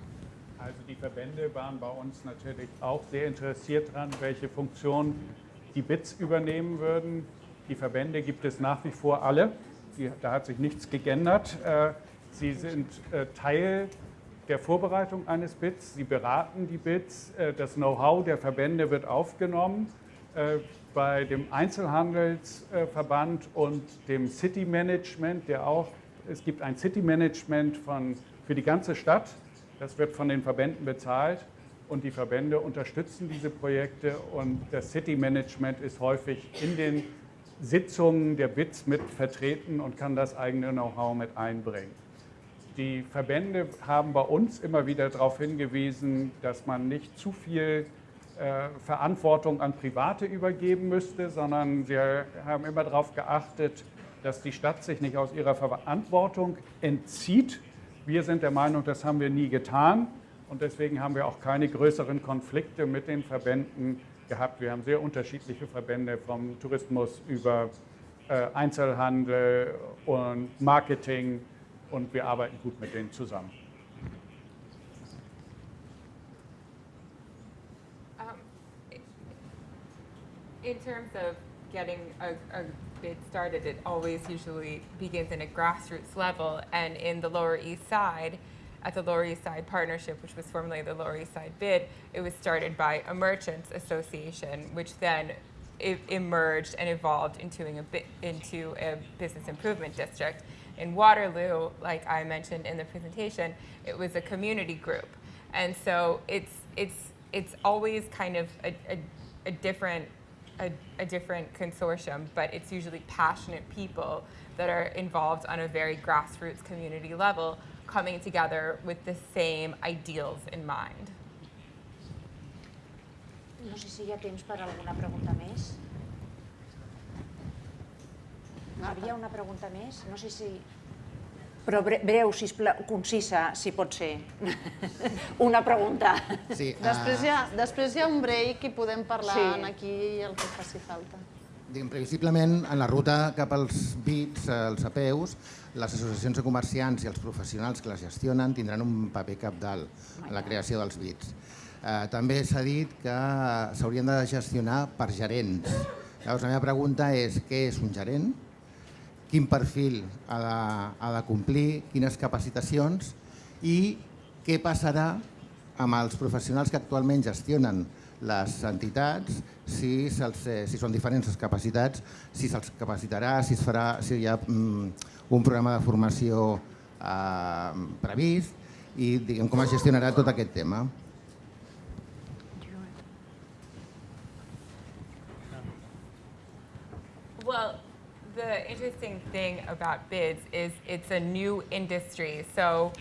Also die Verbände waren bei uns natürlich auch sehr interessiert daran, welche Funktion die BITS übernehmen würden. Die Verbände gibt es nach wie vor alle. Die, da hat sich nichts geändert. Äh, Sie sind äh, Teil der Vorbereitung eines BITS. Sie beraten die BITS. Äh, Das Know-how der Verbände wird aufgenommen. Bei dem Einzelhandelsverband und dem City Management, der auch, es gibt ein City Management von, für die ganze Stadt. Das wird von den Verbänden bezahlt und die Verbände unterstützen diese Projekte und das City Management ist häufig in den Sitzungen der BITS mit vertreten und kann das eigene Know-how mit einbringen. Die Verbände haben bei uns immer wieder darauf hingewiesen, dass man nicht zu viel äh, Verantwortung an Private übergeben müsste, sondern sie haben immer darauf geachtet, dass die Stadt sich nicht aus ihrer Verantwortung entzieht. Wir sind der Meinung, das haben wir nie getan und deswegen haben wir auch keine größeren Konflikte mit den Verbänden gehabt. Wir haben sehr unterschiedliche Verbände vom Tourismus über äh, Einzelhandel und Marketing und wir arbeiten gut mit denen zusammen. In terms of getting a, a bid started, it always usually begins in a grassroots level. And in the Lower East Side, at the Lower East Side Partnership, which was formerly the Lower East Side Bid, it was started by a merchants association, which then emerged and evolved into a, into a business improvement district. In Waterloo, like I mentioned in the presentation, it was a community group. And so it's, it's, it's always kind of a, a, a different a, a different consortium, but it's usually passionate people that are involved on a very grassroots community level coming together with the same ideals in mind. No sé si hi ha temps per alguna pregunta més. Hi havia una pregunta més? No sé si... Però bre breu, sisplau, concisa, si pot ser. una pregunta. Sí, Després hi, uh, ha, després hi ha un break i podem parlar Sí. en aquí el que faci falta. Previsiblement, en la ruta cap als BITs, els apeus, les associacions de comerciants i els professionals que les gestionen tindran un paper capdalt en la creació dels BITs. Eh, també s'ha dit que s'haurien de gestionar per gerents. Llavors, la meva pregunta és què és un gerent? Quin perfil ha de, ha de complir? Quines capacitacions? I què passarà amb els professionals que actualment gestionen les entitats, si, eh, si són diferents les capacitats, si se'ls capacitarà, si, es farà, si hi ha mm, un programa de formació eh, previst i diguem, com es gestionarà tot aquest tema. Well, the interesting thing about bids is it's a new industry. So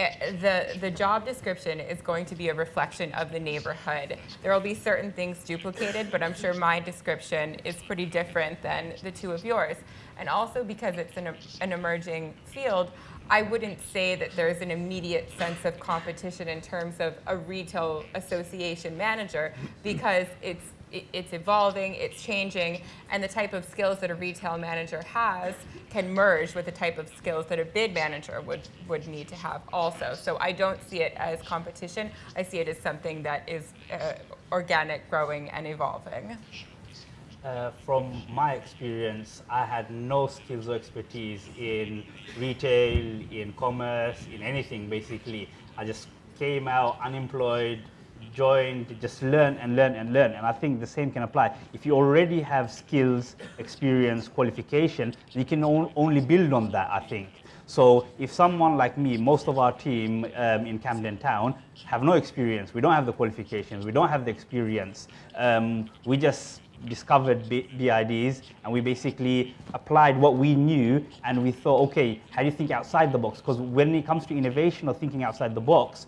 Eh, the, the job description is going to be a reflection of the neighborhood. There will be certain things duplicated, but I'm sure my description is pretty different than the two of yours. And also because it's an, an emerging field, I wouldn't say that there's an immediate sense of competition in terms of a retail association manager because it's it's evolving, it's changing, and the type of skills that a retail manager has can merge with the type of skills that a bid manager would, would need to have also. So I don't see it as competition, I see it as something that is uh, organic, growing, and evolving. Uh, from my experience, I had no skills or expertise in retail, in commerce, in anything basically. I just came out unemployed, joined, just learn and learn and learn. And I think the same can apply. If you already have skills, experience, qualification, you can only build on that, I think. So if someone like me, most of our team um, in Camden Town have no experience, we don't have the qualifications, we don't have the experience, um, we just discovered BIDs and we basically applied what we knew and we thought, okay, how do you think outside the box? Because when it comes to innovation or thinking outside the box,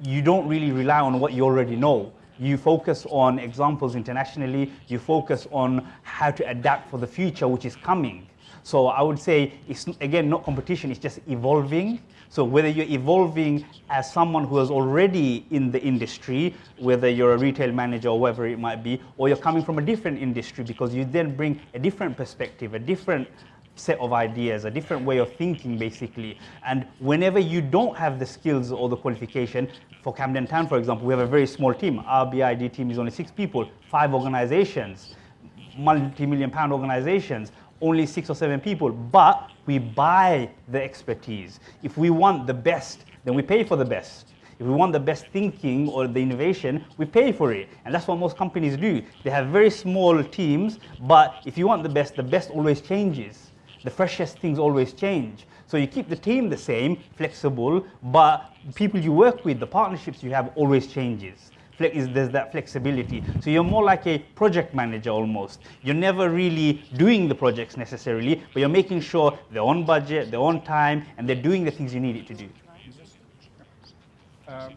you, don't really rely on what you already know. You focus on examples internationally, you focus on how to adapt for the future which is coming. So I would say it's again not competition, it's just evolving. So whether you're evolving as someone who is already in the industry, whether you're a retail manager or whatever it might be, or you're coming from a different industry because you then bring a different perspective, a different set of ideas, a different way of thinking basically. And whenever you don't have the skills or the qualification, for Camden Town for example, we have a very small team. Our BID team is only six people, five organizations, multi-million pound organizations only six or seven people, but we buy the expertise. If we want the best, then we pay for the best. If we want the best thinking or the innovation, we pay for it. And that's what most companies do. They have very small teams, but if you want the best, the best always changes. The freshest things always change. So you keep the team the same, flexible, but people you work with, the partnerships you have always changes is there's that flexibility. So you're more like a project manager almost. You're never really doing the projects necessarily, but you're making sure they're on budget, they're on time, and they're doing the things you need it to do. Ähm,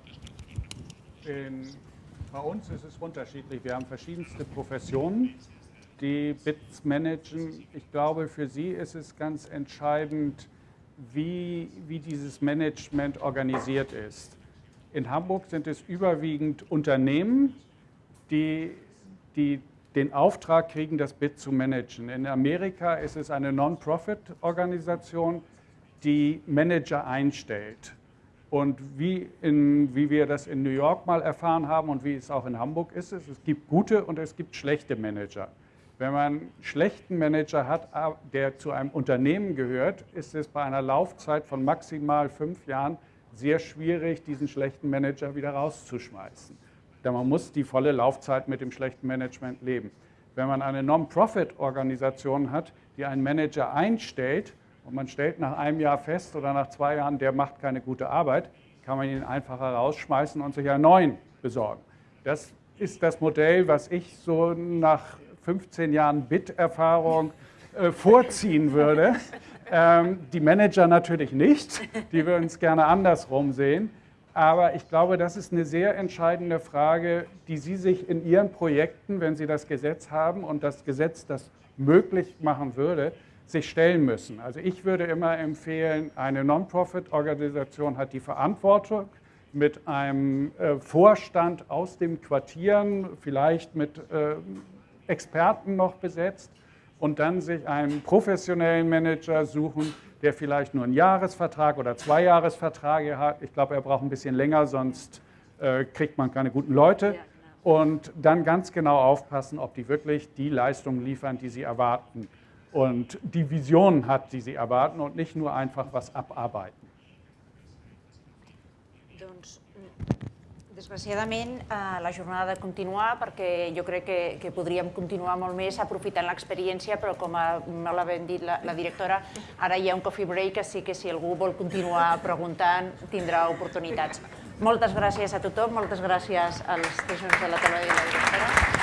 in, bei uns ist es unterschiedlich. Wir haben verschiedenste Professionen, die BITS managen. Ich glaube, für sie ist es ganz entscheidend, wie, wie dieses Management organisiert ist. In Hamburg sind es überwiegend Unternehmen, die, die den Auftrag kriegen, das BIT zu managen. In Amerika ist es eine Non-Profit-Organisation, die Manager einstellt. Und wie, in, wie wir das in New York mal erfahren haben und wie es auch in Hamburg ist, es, es gibt gute und es gibt schlechte Manager. Wenn man einen schlechten Manager hat, der zu einem Unternehmen gehört, ist es bei einer Laufzeit von maximal fünf Jahren sehr schwierig, diesen schlechten Manager wieder rauszuschmeißen. Denn man muss die volle Laufzeit mit dem schlechten Management leben. Wenn man eine Non-Profit-Organisation hat, die einen Manager einstellt und man stellt nach einem Jahr fest oder nach zwei Jahren, der macht keine gute Arbeit, kann man ihn einfacher rausschmeißen und sich einen neuen besorgen. Das ist das Modell, was ich so nach 15 Jahren BIT-Erfahrung äh, vorziehen würde. Ähm, die Manager natürlich nicht, die würden es gerne andersrum sehen. Aber ich glaube, das ist eine sehr entscheidende Frage, die Sie sich in Ihren Projekten, wenn Sie das Gesetz haben und das Gesetz das möglich machen würde, sich stellen müssen. Also ich würde immer empfehlen, eine Non-Profit-Organisation hat die Verantwortung mit einem äh, Vorstand aus den Quartieren, vielleicht mit äh, Experten noch besetzt, und dann sich einen professionellen Manager suchen, der vielleicht nur einen Jahresvertrag oder zwei Jahresverträge hat. Ich glaube, er braucht ein bisschen länger, sonst äh, kriegt man keine guten Leute. Ja, genau. Und dann ganz genau aufpassen, ob die wirklich die Leistungen liefern, die sie erwarten. Und die Vision hat, die sie erwarten und nicht nur einfach was abarbeiten. Desgraciadament, eh, la jornada ha de continuar perquè jo crec que, que podríem continuar molt més aprofitant l'experiència, però com ha, molt ben dit la, la directora, ara hi ha un coffee break, així que si algú vol continuar preguntant tindrà oportunitats. Moltes gràcies a tothom, moltes gràcies als teixons de la taula i la directora.